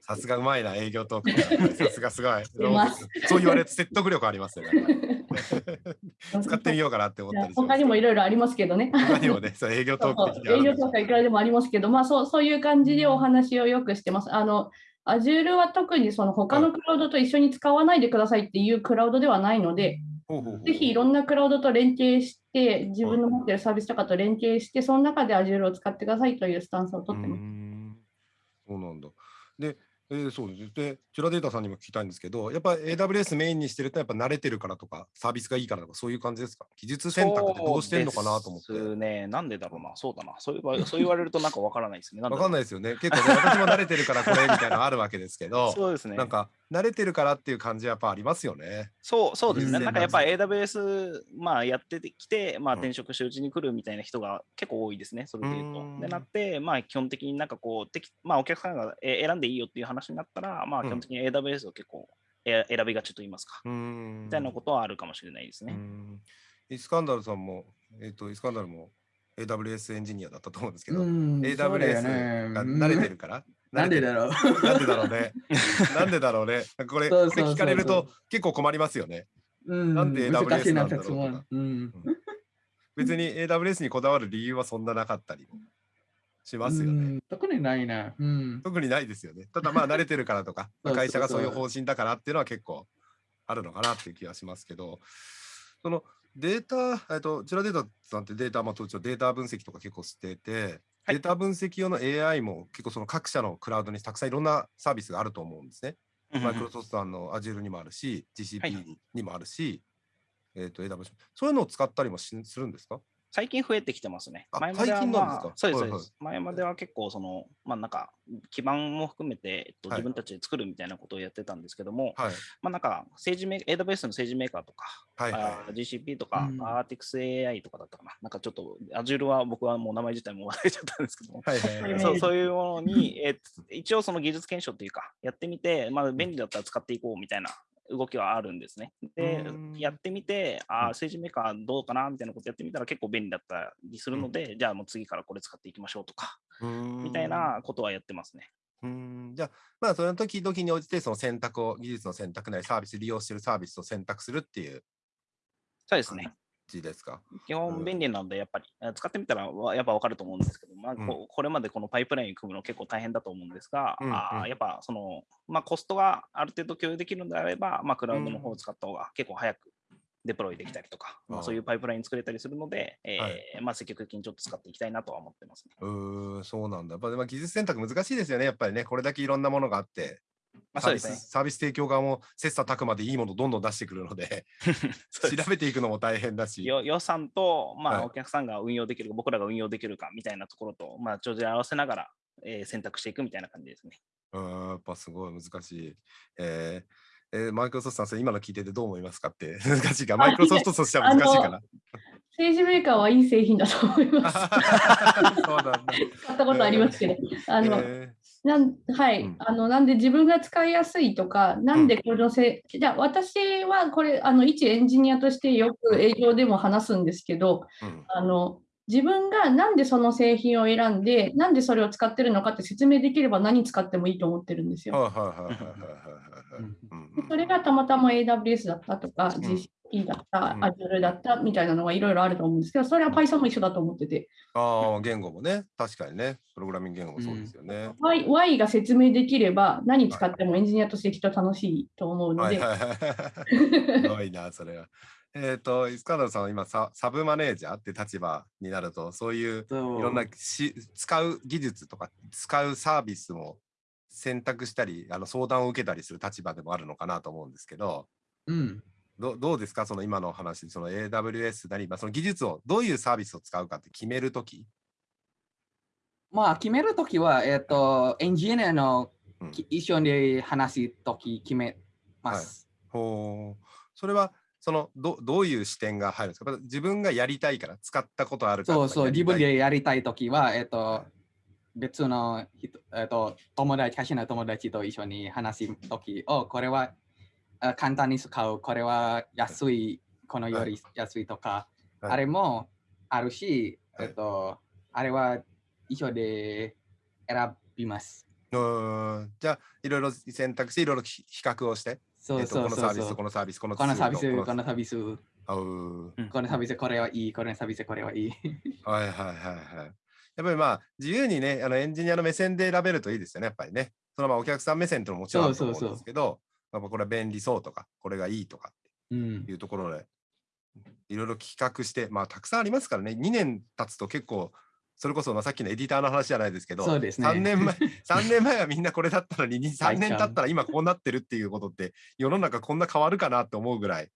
さすがうまいな営業トーク。<laughs> さすがすごい。そう言われて説得力ありますよね。<laughs> 使ってみようかなって思ったり他にもいろいろありますけどね。他にもね、そう営業トーク営業るんですよとかいくらでもありますけど、まあそうそういう感じでお話をよくしてます。あの、Azure は特にその他のクラウドと一緒に使わないでくださいっていうクラウドではないので、ぜひいろんなクラウドと連携して、自分の持っているサービスとかと連携して、その中で Azure を使ってくださいというスタンスを取ってます。そうなんだ。で、えーそうです。で、チュラデータさんにも聞きたいんですけど、やっぱ AWS メインにしてると、やっぱ慣れてるからとか、サービスがいいからとか、そういう感じですか？技術選択ってどうしてんのかなと思って。そうですね。なんでだろうな。そうだな。そう言わそう言われるとなんかわからないですね。わかんないい。ですよね。結構ね、私も慣れてるからこれみたいなのあるわけですけど、<laughs> そうですね。なんか慣れてるからっていう感じはやっぱありますよね。そうそうですね。なんかやっぱ AWS、まあ、やってきて、まあ、うん転職してうちに来るみたいな人が結構多いですね、それで言うとう。で、なって、まあ、基本的になんかこう、まあ、お客さんがえ選んでいいよっていう話になったら、まあ、うん。基本的に AWS を結構え選びがちと言いますか、うーん。みたいなことはあるかもしれないですね。うん。イスカンダルさんも、えっ、と、イスカンダルも AWS エンジニアだったと思うんですけど、AWS ね。が慣れてるから、なん。でだろろうう <laughs> なんでだろうね？なんでだろうね？これ、聞かれると結構困りますよね。うん。なんで AWS なんだろう質問。うん。別に AWS にこだわる理由はそんななかったり。もしますよね。うん特にないな。うん特にないですよね。ただまあ慣れてるからとか、<laughs> 会社がそういう方針だからっていうのは結構あるのかなっていう気がしますけど、そのデータ、えっと、チュラデータさんってデータ、まあ、当時データ分析とか結構してて、はいデータ分析用の AI も結構その各社のクラウドにたくさんいろんなサービスがあると思うんですね。マイクロソフトさんの Azure にもあるし、は GCP にもあるし、えっと AWS。そういうのを使ったりもしするんですか？最近増えてきてますね。あ前までは、最近なんですか？まあ、そうです、はいはいそうです。前までは結構、その、まあなんか、基盤も含めて、えっと、はい自分たちで作るみたいなことをやってたんですけども、はい。まあなんか、政治メー AWS の政治メーカーとか、はいはい GCP とか、うん ArtixAI とかだったかな。なんかちょっと、Azure は僕はもう名前自体も忘れちゃったんですけども、はいはいはいうんそうそういうものに、えー一応その技術検証というか、やってみて、まあ、便利だったら使っていこうみたいな動きはあるんですね。でうん、やってみて、あー政治メーカーどうかなみたいなことやってみたら結構便利だったりするので、じゃあもう次からこれ使っていきましょうとか、みたいなことはやってますね。うーんじゃあ、まあ、その時々に応じて、その選択を、技術の選択なり、サービス、利用しているサービスを選択するっていうそうですね。字ですか？基本便利なので、やっぱり、あ使ってみたらわやっぱ分かると思うんですけど、まあ、うんここれまでこのパイプライン組むの結構大変だと思うんですが、うんうんあーやっぱその、まあ、コストがある程度共有できるのであれば、まあ、クラウドの方を使った方が結構早くデプロイできたりとか、まあ、そういうパイプライン作れたりするので、えーはいまあ、積極的にちょっと使っていきたいなとは思ってますね。うーん、そうなんだ。やっぱまあ技術選択難しいですよね、やっぱりね。これだけいろんなものがあって、まあそうですサービス提供側も切磋琢磨でいいものをどんどん出してくるので、<laughs> <laughs> 調べていくのも大変だし。よ予算と、まあ、はいお客さんが運用できるか、僕らが運用できるかみたいなところと、まあ、帳尻合わせながら、えー選択していくみたいな感じですね。うん、やっぱすごい難しい。えーえーマイクロソフトさん、今の聞いててどう思いますかって <laughs> 難しいか。マイクロソフトとしては難しいかな。政治メーカーはいい製品だと思います。<laughs> そうなんだ。使ったことありますけど。あの、えなんはい、うんあのなんで自分が使いやすいとか、なんでこのせ、じゃあ私はこれあの一エンジニアとしてよく営業でも話すんですけど、ーうんあの自分がなんでその製品を選んで、なんでそれを使ってるのかって説明できれば何使ってもいいと思ってるんですよ。それがたまたま AWS だったとか、ん GCP だった、うん。Azure だったみたいなのがいろいろあると思うんですけど、それは Python も一緒だと思ってて、ああ、言語もね、確かにね、プログラミング言語もそうですよね。Y, y が説明できれば何使ってもエンジニアとしてきっと楽しいと思うので。<laughs> すごいな、それは。えっ、と、イスカンダルさんは今サ、サブマネージャーって立場になると、そういうそいろんなし使う技術とか使うサービスも選択したりあの相談を受けたりする立場でもあるのかなと思うんですけど。うん。どどうですか？その今の話その AWS なり、まあ、その技術をどういうサービスを使うかって決めるとき、まあ、決めるときは、えっ、と、エンジニアのうん。き一緒に話すとき決めます。ほう。それはそのどどういう視点が入るんですか？自分がやりたいから使ったことあるからそうそう、自分でやりたいときは、えっ、はと、別の人、えっ、と、友達、会社の友達と一緒に話すとき、お、これはあ簡単に使う、これは安い、このより安いとか、はい。あれもあるし、はい。えっ、と、あれは一緒で選びます。うーん。じゃあいろいろ選択していろいろ比比較をして、そうえっとそう。このサービスこ。のサービスこのこのサービス、この。サービス、このサービスこれはいい、このサービスこれはいい。はいはいはいはい。やっぱりまあ自由にね、あのエンジニアの目線で選べるといいですよね、やっぱりね。そのまあお客さん目線っていうのももちろんあると思そうそうそううんですけど、やっぱこれは便利そうとか、これがいいとかうんっていうところで、いろいろ企画して、まあたくさんありますからね、2年経つと結構、それこそまあさっきのエディターの話じゃないですけど、そうですね3年前、<laughs> 3年前はみんなこれだったのに、3大ちゃん年経ったら今こうなってるっていうことって、世の中こんな変わるかなって思うぐらい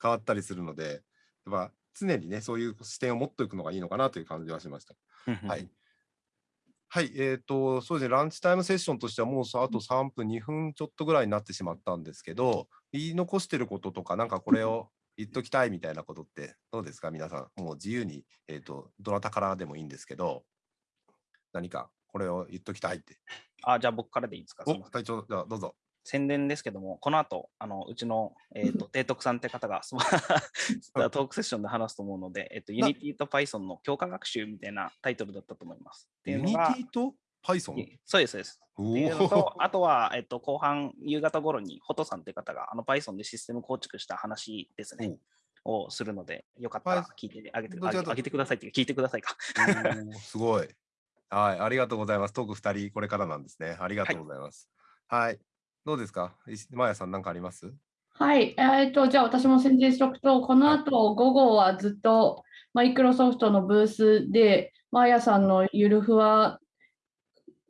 変わったりするので、やっぱ常にね、そういう視点を持っておくのがいいのかなという感じはしました。はい。はい、えっ、と、そうですね、ランチタイムセッションとしてはもうさあと3分、2分ちょっとぐらいになってしまったんですけど、言い残してることとか、なんかこれを言っときたいみたいなことってどうですか、皆さん。もう自由に、えっ、と、どなたからでもいいんですけど、何かこれを言っときたいって。あ、じゃあ僕からでいいですか？お、隊長、じゃあどうぞ。宣伝ですけども、この後、あのうちの、えー、と提督さんって方が <laughs> そのトークセッションで話すと思うので、えっと、な Unity と Python の強化学習みたいなタイトルだったと思います。っていうユニテのが、ィと Python? いそうです、そうです。あとは、えっと、後半、夕方頃に、ホトさんって方が、あの Python でシステム構築した話ですね、をするので、よかったら聞いてあげてあげてくださいっていうか聞いてくださいか。ーすごい。はい、ありがとうございます。トーク2人、これからなんですね。ありがとうございます。はい。どうですか？石マヤさん、何かあります？はい、えー、とじゃあ私も宣伝しておくと、この後午後はずっとマイクロソフトのブースで、マーヤさんのゆるふわ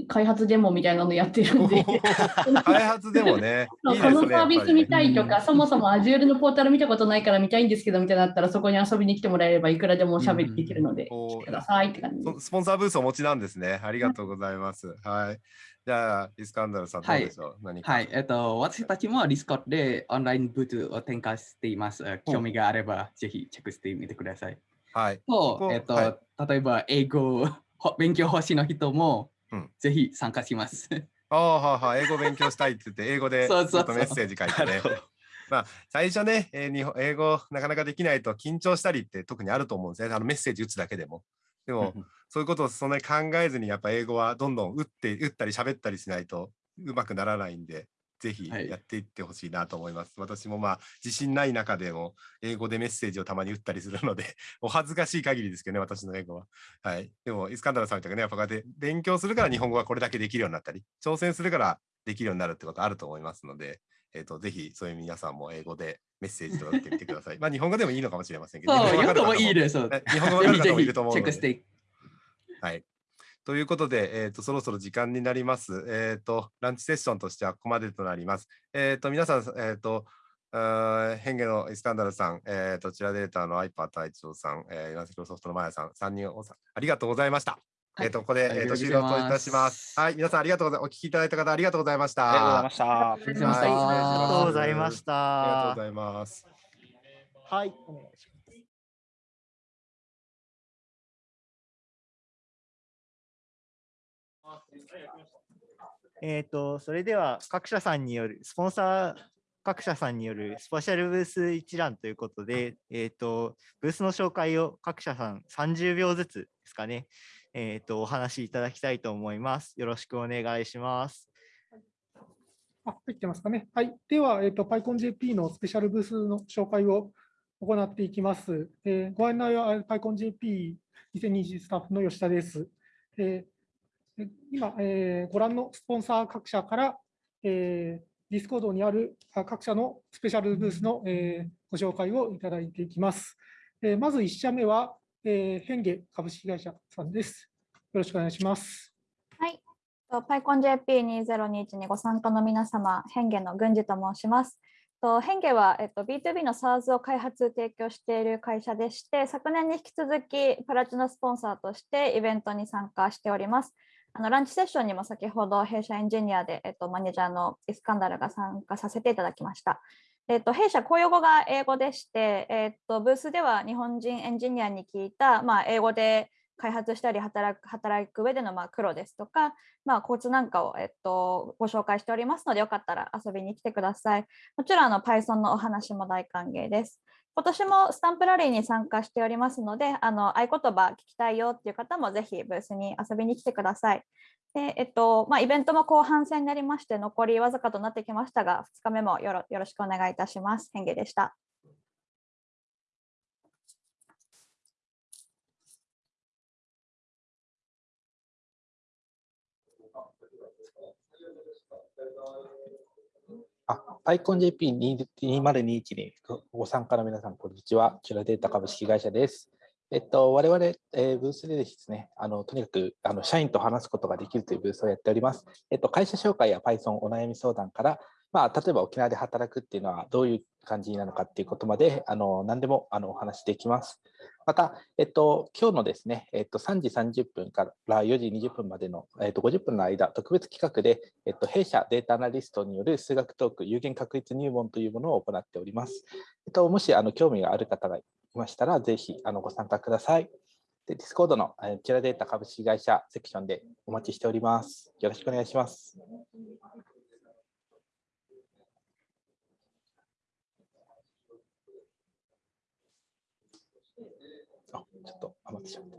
開発デモみたいなのやってるんで、<laughs> 開発でもね、このサービス見たいとか、そもそも Azure のポータル見たことないから見たいんですけどみたいなのあったら、そこに遊びに来てもらえればいくらでもおしゃべりできるので、お来てくださいって感じスポンサーブースお持ちなんですね。ありがとうございます。はい。じゃあ、イスカンダルさん、どうでしょう、何か。はい、えっと、私たちも Discord でオンラインブースを展開しています。え興味があれば、ぜひチェックしてみてください。はい。こと、えっと、はい例えば英語ほ勉強欲しいの人も、うんぜひ参加します。ああ、はいはい。英語勉強したいって言って、英語でちょっとメッセージ書いてね。まあ、最初ね、えー日本英語なかなかできないと緊張したりって特にあると思うんですね。あのメッセージ打つだけでも。でも、そういうことをそんなに考えずに、やっぱ英語はどんどん打って、打ったり喋ったりしないとうまくならないんで、ぜひはいやっていってほしいなと思います。私もまあ、自信ない中でも、英語でメッセージをたまに打ったりするので、<laughs> お恥ずかしい限りですけどね、私の英語は。はい。でも、イスカンダルさんみたいにね、やっぱこうやって勉強するから日本語がこれだけできるようになったり、挑戦するからできるようになるってことあると思いますので、えっ、と、ぜひそういう皆さんも英語でメッセージを打ってみてください。<laughs> まあ、日本語でもいいのかもしれませんけど、日本語わかる方よくもいいです。日本語わかる方もいると思うのでェックして。はい。ということで、えーと、そろそろ時間になります。えっ、ー、と、ランチセッションとしてはここまでとなります。えっ、ー、と、皆さん、えっ、ー、と、変化のイスカンダルさん、えー、とちらデータのアイパー隊長さん、えー、イナスロソフトのマヤさん、3人おありがとうございました。はい、えっ、と、ここで、えー、と終了といたします。はい、皆さんありがとうございます。お聞きいただいた方、ありがとうございました。ありがとうございました。ありがとうございました。ありがとうございます。はい、お願いします。えっ、ー、と、それでは各社さんによる、スポンサー各社さんによるスペシャルブース一覧ということで、えっ、ー、と、ブースの紹介を各社さん30秒ずつですかね、えっ、ー、と、お話しいただきたいと思います。よろしくお願いします。あ、入ってますかね。はい。では、えっ、ー、と、PyConJP のスペシャルブースの紹介を行っていきます。えー、ご案内は PyConJP2020 スタッフの吉田です。えー今、えー、ご覧のスポンサー各社から、えー、 Discord にある各社のスペシャルブースの、えー、ご紹介をいただいていきます。えー、まず1社目は、えー、ヘンゲ株式会社さんです。よろしくお願いします。はい。PyConJP2021 にご参加の皆様、ヘンゲの郡司と申します。とヘンゲは、えっと、B2B の SARS を開発、提供している会社でして、昨年に引き続きプラチナスポンサーとしてイベントに参加しております。あのランチセッションにも先ほど弊社エンジニアで、えっと、マネージャーのイスカンダルが参加させていただきました。えっと、弊社公用語が英語でして、えっと、ブースでは日本人エンジニアに聞いた、まあ、英語で開発したり働く働く上でのまあ苦労ですとか、まあ、コツなんかを、えっと、ご紹介しておりますので、よかったら遊びに来てください。もちろんあの Python のお話も大歓迎です。今年もスタンプラリーに参加しておりますので、あの合言葉聞きたいよっていう方もぜひブースに遊びに来てください。でえっとまあ、イベントも後半戦になりまして、残りわずかとなってきましたが、2日目もよろよろしくお願いいたします。変化でした。アイコン JP2021 にご参加の皆さん、こんにちは。チュラデータ株式会社です。えっと、我々、えー、ブースでですね、あのとにかくあの社員と話すことができるというブースをやっております。えっと、会社紹介や Python お悩み相談から、まあ、例えば沖縄で働くっていうのはどういう感じなのかっていうことまで、あの何でもあのお話しできます。また、えっと、今日のですね、えっと、3時30分から4時20分までの、えっと、50分の間、特別企画で、えっと、弊社データアナリストによる数学トーク有限確率入門というものを行っております。えっと、もしあの興味がある方がいましたら、ぜひあのご参加ください。で、 Discord のちゅらデータ株式会社セクションでお待ちしております。よろしくお願いします。ちょっと余ってしまった。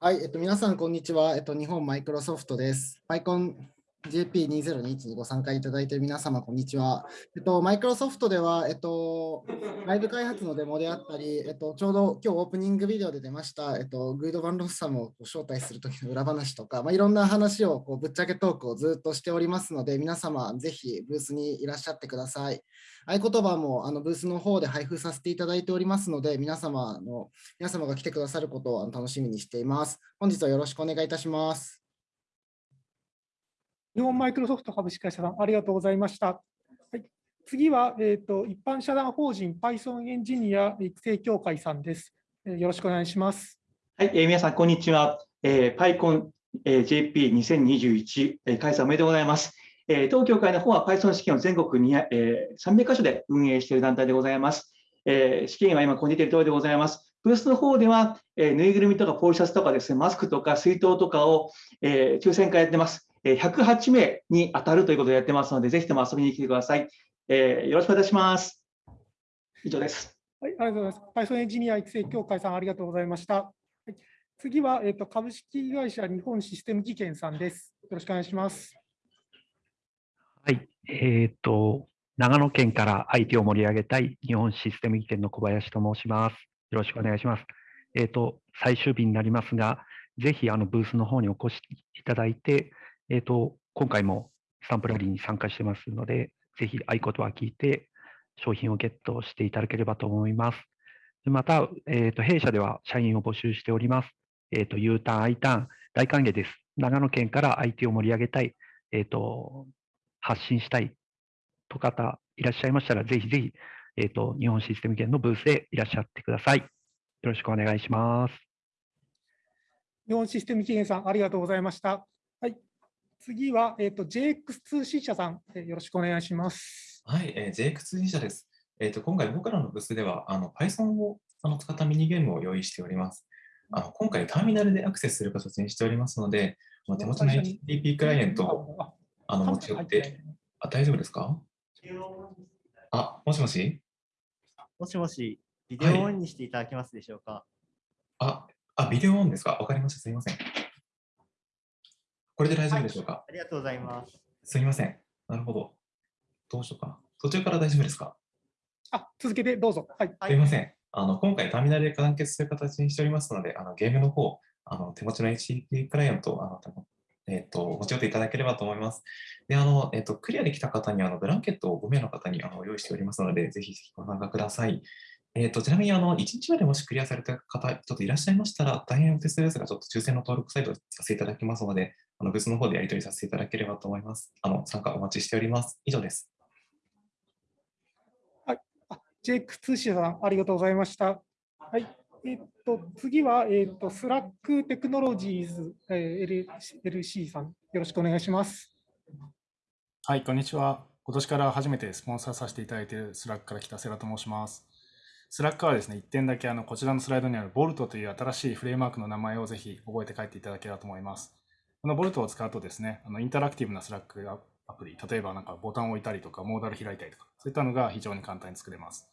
はい、えっと、皆さん、こんにちは。えっと、日本マイクロソフトです。マイコン JP2021 にご参加いただいている皆様、こんにちは。えっと、マイクロソフトでは、えっと、ライブ開発のデモであったり、えっと、ちょうど今日オープニングビデオで出ました、えっと、グイド・バン・ロスさんを招待するときの裏話とか、まあ、いろんな話をこうぶっちゃけトークをずっとしておりますので、皆様、ぜひブースにいらっしゃってください。合言葉もあのブースの方で配布させていただいておりますので、皆様の皆様が来てくださることを楽しみにしています。本日はよろしくお願いいたします。日本マイクロソフト株式会社さん、ありがとうございました。はい、次は、えーと、一般社団法人 Python エンジニア育成協会さんです。えー、よろしくお願いします。はい、えー、皆さん、こんにちは。えー、PyCon、えー、JP2021、えー、開催おめでとうございます。えー、当協会の方は Python 試験を全国に、えー、300カ所で運営している団体でございます。えー、試験は今、こじている通りでございます。ブースの方では、えー、ぬいぐるみとかポールシャツとかですね、マスクとか水筒とかを、えー、抽選会やってます。108名に当たるということでやってますので、ぜひとも遊びに来てください。えー、よろしくお願いします。以上です。はい、ありがとうございます。Python エンジニア育成協会さん、ありがとうございました。はい、次は、えーと、株式会社日本システム技研さんです。よろしくお願いします。はい、えっ、ー、と、長野県から IT を盛り上げたい日本システム技研の小林と申します。よろしくお願いします。えっ、ー、と、最終日になりますが、ぜひあのブースの方にお越しいただいて、えっ、ー、と、今回もスタンプラリーに参加してますので、ぜひ合言葉聞いて商品をゲットしていただければと思います。また、えー、と弊社では社員を募集しております。えー、と U ターン、I ターン、大歓迎です。長野県から IT を盛り上げたい、えー、と発信したいと方いらっしゃいましたら、ぜひぜひ、えー、と日本システム圏のブースへいらっしゃってください。よろしくお願いします。日本システム圏さん、ありがとうございました。はい、次は、えーと、JX2C 社さん、えー、よろしくお願いします。はい、えー、JX2C 社です。えーと、今回僕らのブースではあの Python をあの使ったミニゲームを用意しております。あの今回ターミナルでアクセスする形にしておりますので、手持ちの HTTP クライアントをあの持ち寄って、あ、大丈夫ですか？あ、もしもし？もしもし、ビデオオンにしていただけますでしょうか、はい、あ、あ、ビデオオンですか？わかりました。すみません。これで大丈夫でしょうか、はい、ありがとうございます。すみません。なるほど。どうしようかな。途中から大丈夫ですか？あ、続けてどうぞ。はい。すみません。あの今回ターミナルで完結する形にしておりますので、あのゲームの方、あの手持ちの HTTP クライアントをあの、えーと、持ち寄っていただければと思います。で、あのえーと、クリアできた方にあのブランケットを5名の方にあの用意しておりますので、ぜひご参加ください。えーと、ちなみにあの1日までもしクリアされた方、ちょっといらっしゃいましたら、大変お手数ですが、ちょっと抽選の登録サイトさせていただきますので、あのブースの方でやり取りさせていただければと思います。あの参加お待ちしております。以上です。はい、JX 社さん、ありがとうございました。はい。えっと、次は、えっと、 Slack Technologies、えー、LC さん、よろしくお願いします。はい、こんにちは。今年から初めてスポンサーさせていただいている Slack から来たセラと申します。 Slack はですね、1点だけあのこちらのスライドにある Bolt という新しいフレームワークの名前をぜひ覚えて帰っていただければと思います。この Bolt を使うとですね、あのインタラクティブな Slackアプリ、例えばなんかボタンを置いたりとか、モーダル開いたりとか、そういったのが非常に簡単に作れます。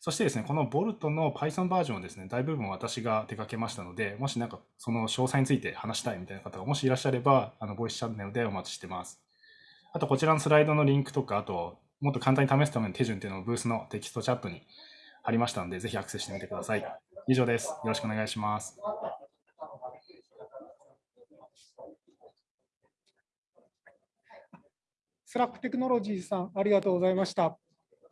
そしてですね、このボルトの Python バージョンをですね、大部分私が手掛けましたので、もしなんかその詳細について話したいみたいな方がもしいらっしゃれば、あの、ボイスチャンネルでお待ちしてます。あと、こちらのスライドのリンクとか、あと、もっと簡単に試すための手順っていうのをブースのテキストチャットに貼りましたので、ぜひアクセスしてみてください。以上です。よろしくお願いします。Slack Technology さん、ありがとうございました。は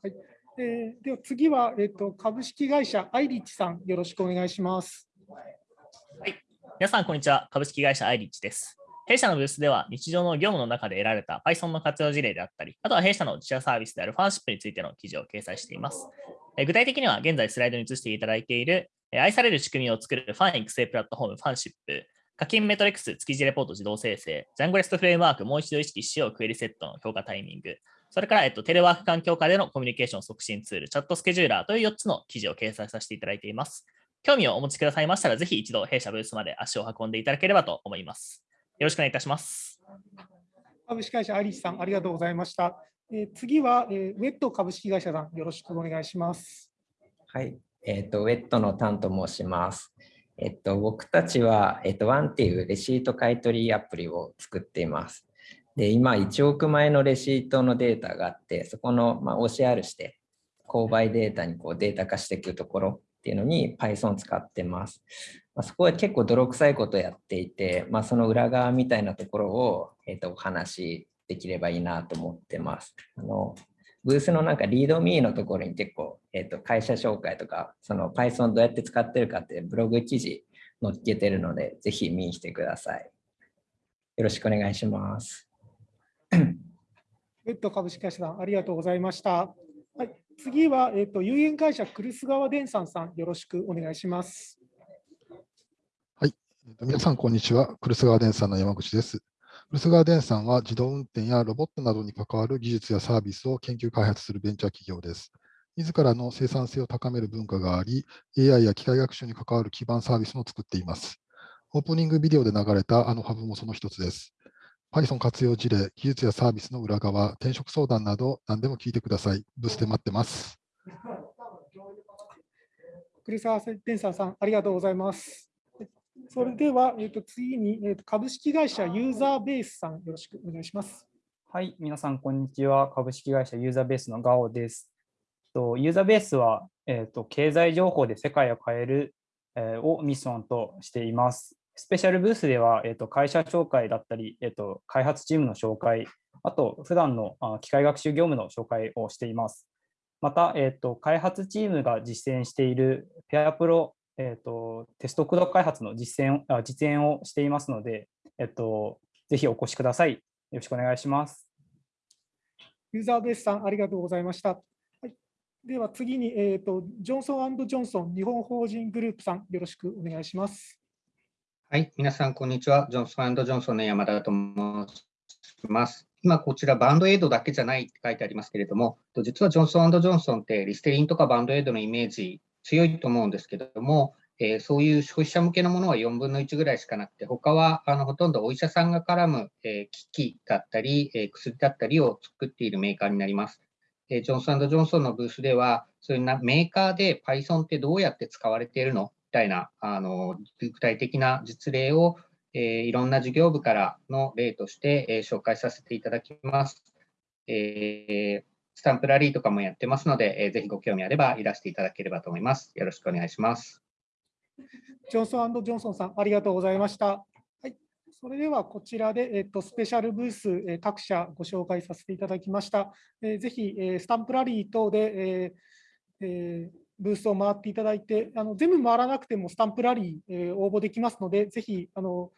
いえー、では次は、えーと、株式会社アイリッジさん、よろしくお願いします。はい、皆さん、こんにちは。株式会社アイリッジです。弊社のブースでは、日常の業務の中で得られた Python の活用事例であったり、あとは弊社の自社サービスである FANSHIP についての記事を掲載しています。具体的には、現在スライドに映していただいている、愛される仕組みを作るファン育成プラットフォーム FANSHIP、課金メトリックス築地レポート自動生成、ジャンゴレストフレームワークもう一度意識しようクエリセットの評価タイミング、それから、えっと、テレワーク環境下でのコミュニケーション促進ツール、チャットスケジューラーという4つの記事を掲載させていただいています。興味をお持ちくださいましたら、ぜひ一度弊社ブースまで足を運んでいただければと思います。よろしくお願いいたします。株式会社アリスさん、ありがとうございました。えー、次は、えー、ウェット株式会社さん、よろしくお願いします。はい、えっ、ー、と、ウェットのタンと申します。えっと、僕たちは、えっと、ワンっていうレシート買取アプリを作っています。で、今1億枚のレシートのデータがあって、そこの、まあ、OCR して、購買データにこうデータ化していくところっていうのに Python 使ってます。まあ、そこは結構泥臭いことやっていて、まあ、その裏側みたいなところを、えー、とお話しできればいいなと思ってます。あのブースのなんかリードミーのところに結構、えー、と会社紹介とか、その Python どうやって使ってるかってブログ記事載っけてるので、ぜひ見に来てください。よろしくお願いします。<coughs> ウッド株式会社さん、ありがとうございました。はい、次は、えーと、有限会社クルス川電産さん、よろしくお願いします。はい、皆さん、こんにちは。クルス川電産の山口です。クルス川電産は自動運転やロボットなどに関わる技術やサービスを研究開発するベンチャー企業です。自らの生産性を高める文化があり、AI や機械学習に関わる基盤サービスも作っています。オープニングビデオで流れたあのハブもその一つです。Python 活用事例、技術やサービスの裏側、転職相談など何でも聞いてください。ブースで待ってます。栗沢天サさん、ありがとうございます。それでは、えー、と次に、えー、と株式会社ユーザーベースさん、よろしくお願いします。はい、皆さん、こんにちは。株式会社ユーザーベースのガオです。とユーザーベースは、えーと、経済情報で世界を変える、えー、をミッションとしています。スペシャルブースでは、えーと、会社紹介だったり、えーと、開発チームの紹介、あと普段のあ機械学習業務の紹介をしています。また、えっと、開発チームが実践しているペアプロ、えっと、テスト駆動開発の実践あ実演をしていますので、えっと、ぜひお越しください。よろしくお願いします。ユーザーベースさん、ありがとうございました。はい、では次に、えーと、ジョンソンジョンソン日本法人グループさん、よろしくお願いします。はい、皆さん、こんにちは。ジョンソンジョンソンの山田と申します。今、こちら、バンドエイドだけじゃないって書いてありますけれども、実はジョンソンジョンソンってリステリンとかバンドエイドのイメージ強いと思うんですけれども、えー、そういう消費者向けのものは4分の1ぐらいしかなくて、他はあのほとんどお医者さんが絡む、えー、機器だったり、えー、薬だったりを作っているメーカーになります。えジョンソンジョンソンのブースでは、そういうなメーカーで Python ってどうやって使われているの？みたいなあの具体的な実例を、えいろんな事業部からの例として、え紹介させていただきます。えスタンプラリーとかもやってますので、えー、ぜひご興味あればいらしていただければと思います。よろしくお願いします。ジョンソンジョンソンさん、ありがとうございました。はい、それではこちらで、えっと、スペシャルブース、え各社ご紹介させていただきました。えー、ぜひ、えスタンプラリー等で、えーえー、ブースを回っていただいて、あの全部回らなくてもスタンプラリー、えー、応募できますので、ぜひあの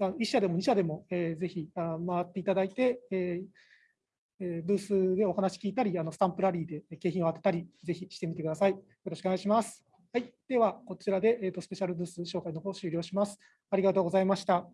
1社でも2社でも、えー、ぜひあ回っていただいて、えー、ブースでお話聞いたり、あのスタンプラリーで景品を当てたり、ぜひしてみてください。よろしくお願いします。はい、では、こちらで、えーと、スペシャルブース紹介の方終了します。ありがとうございました。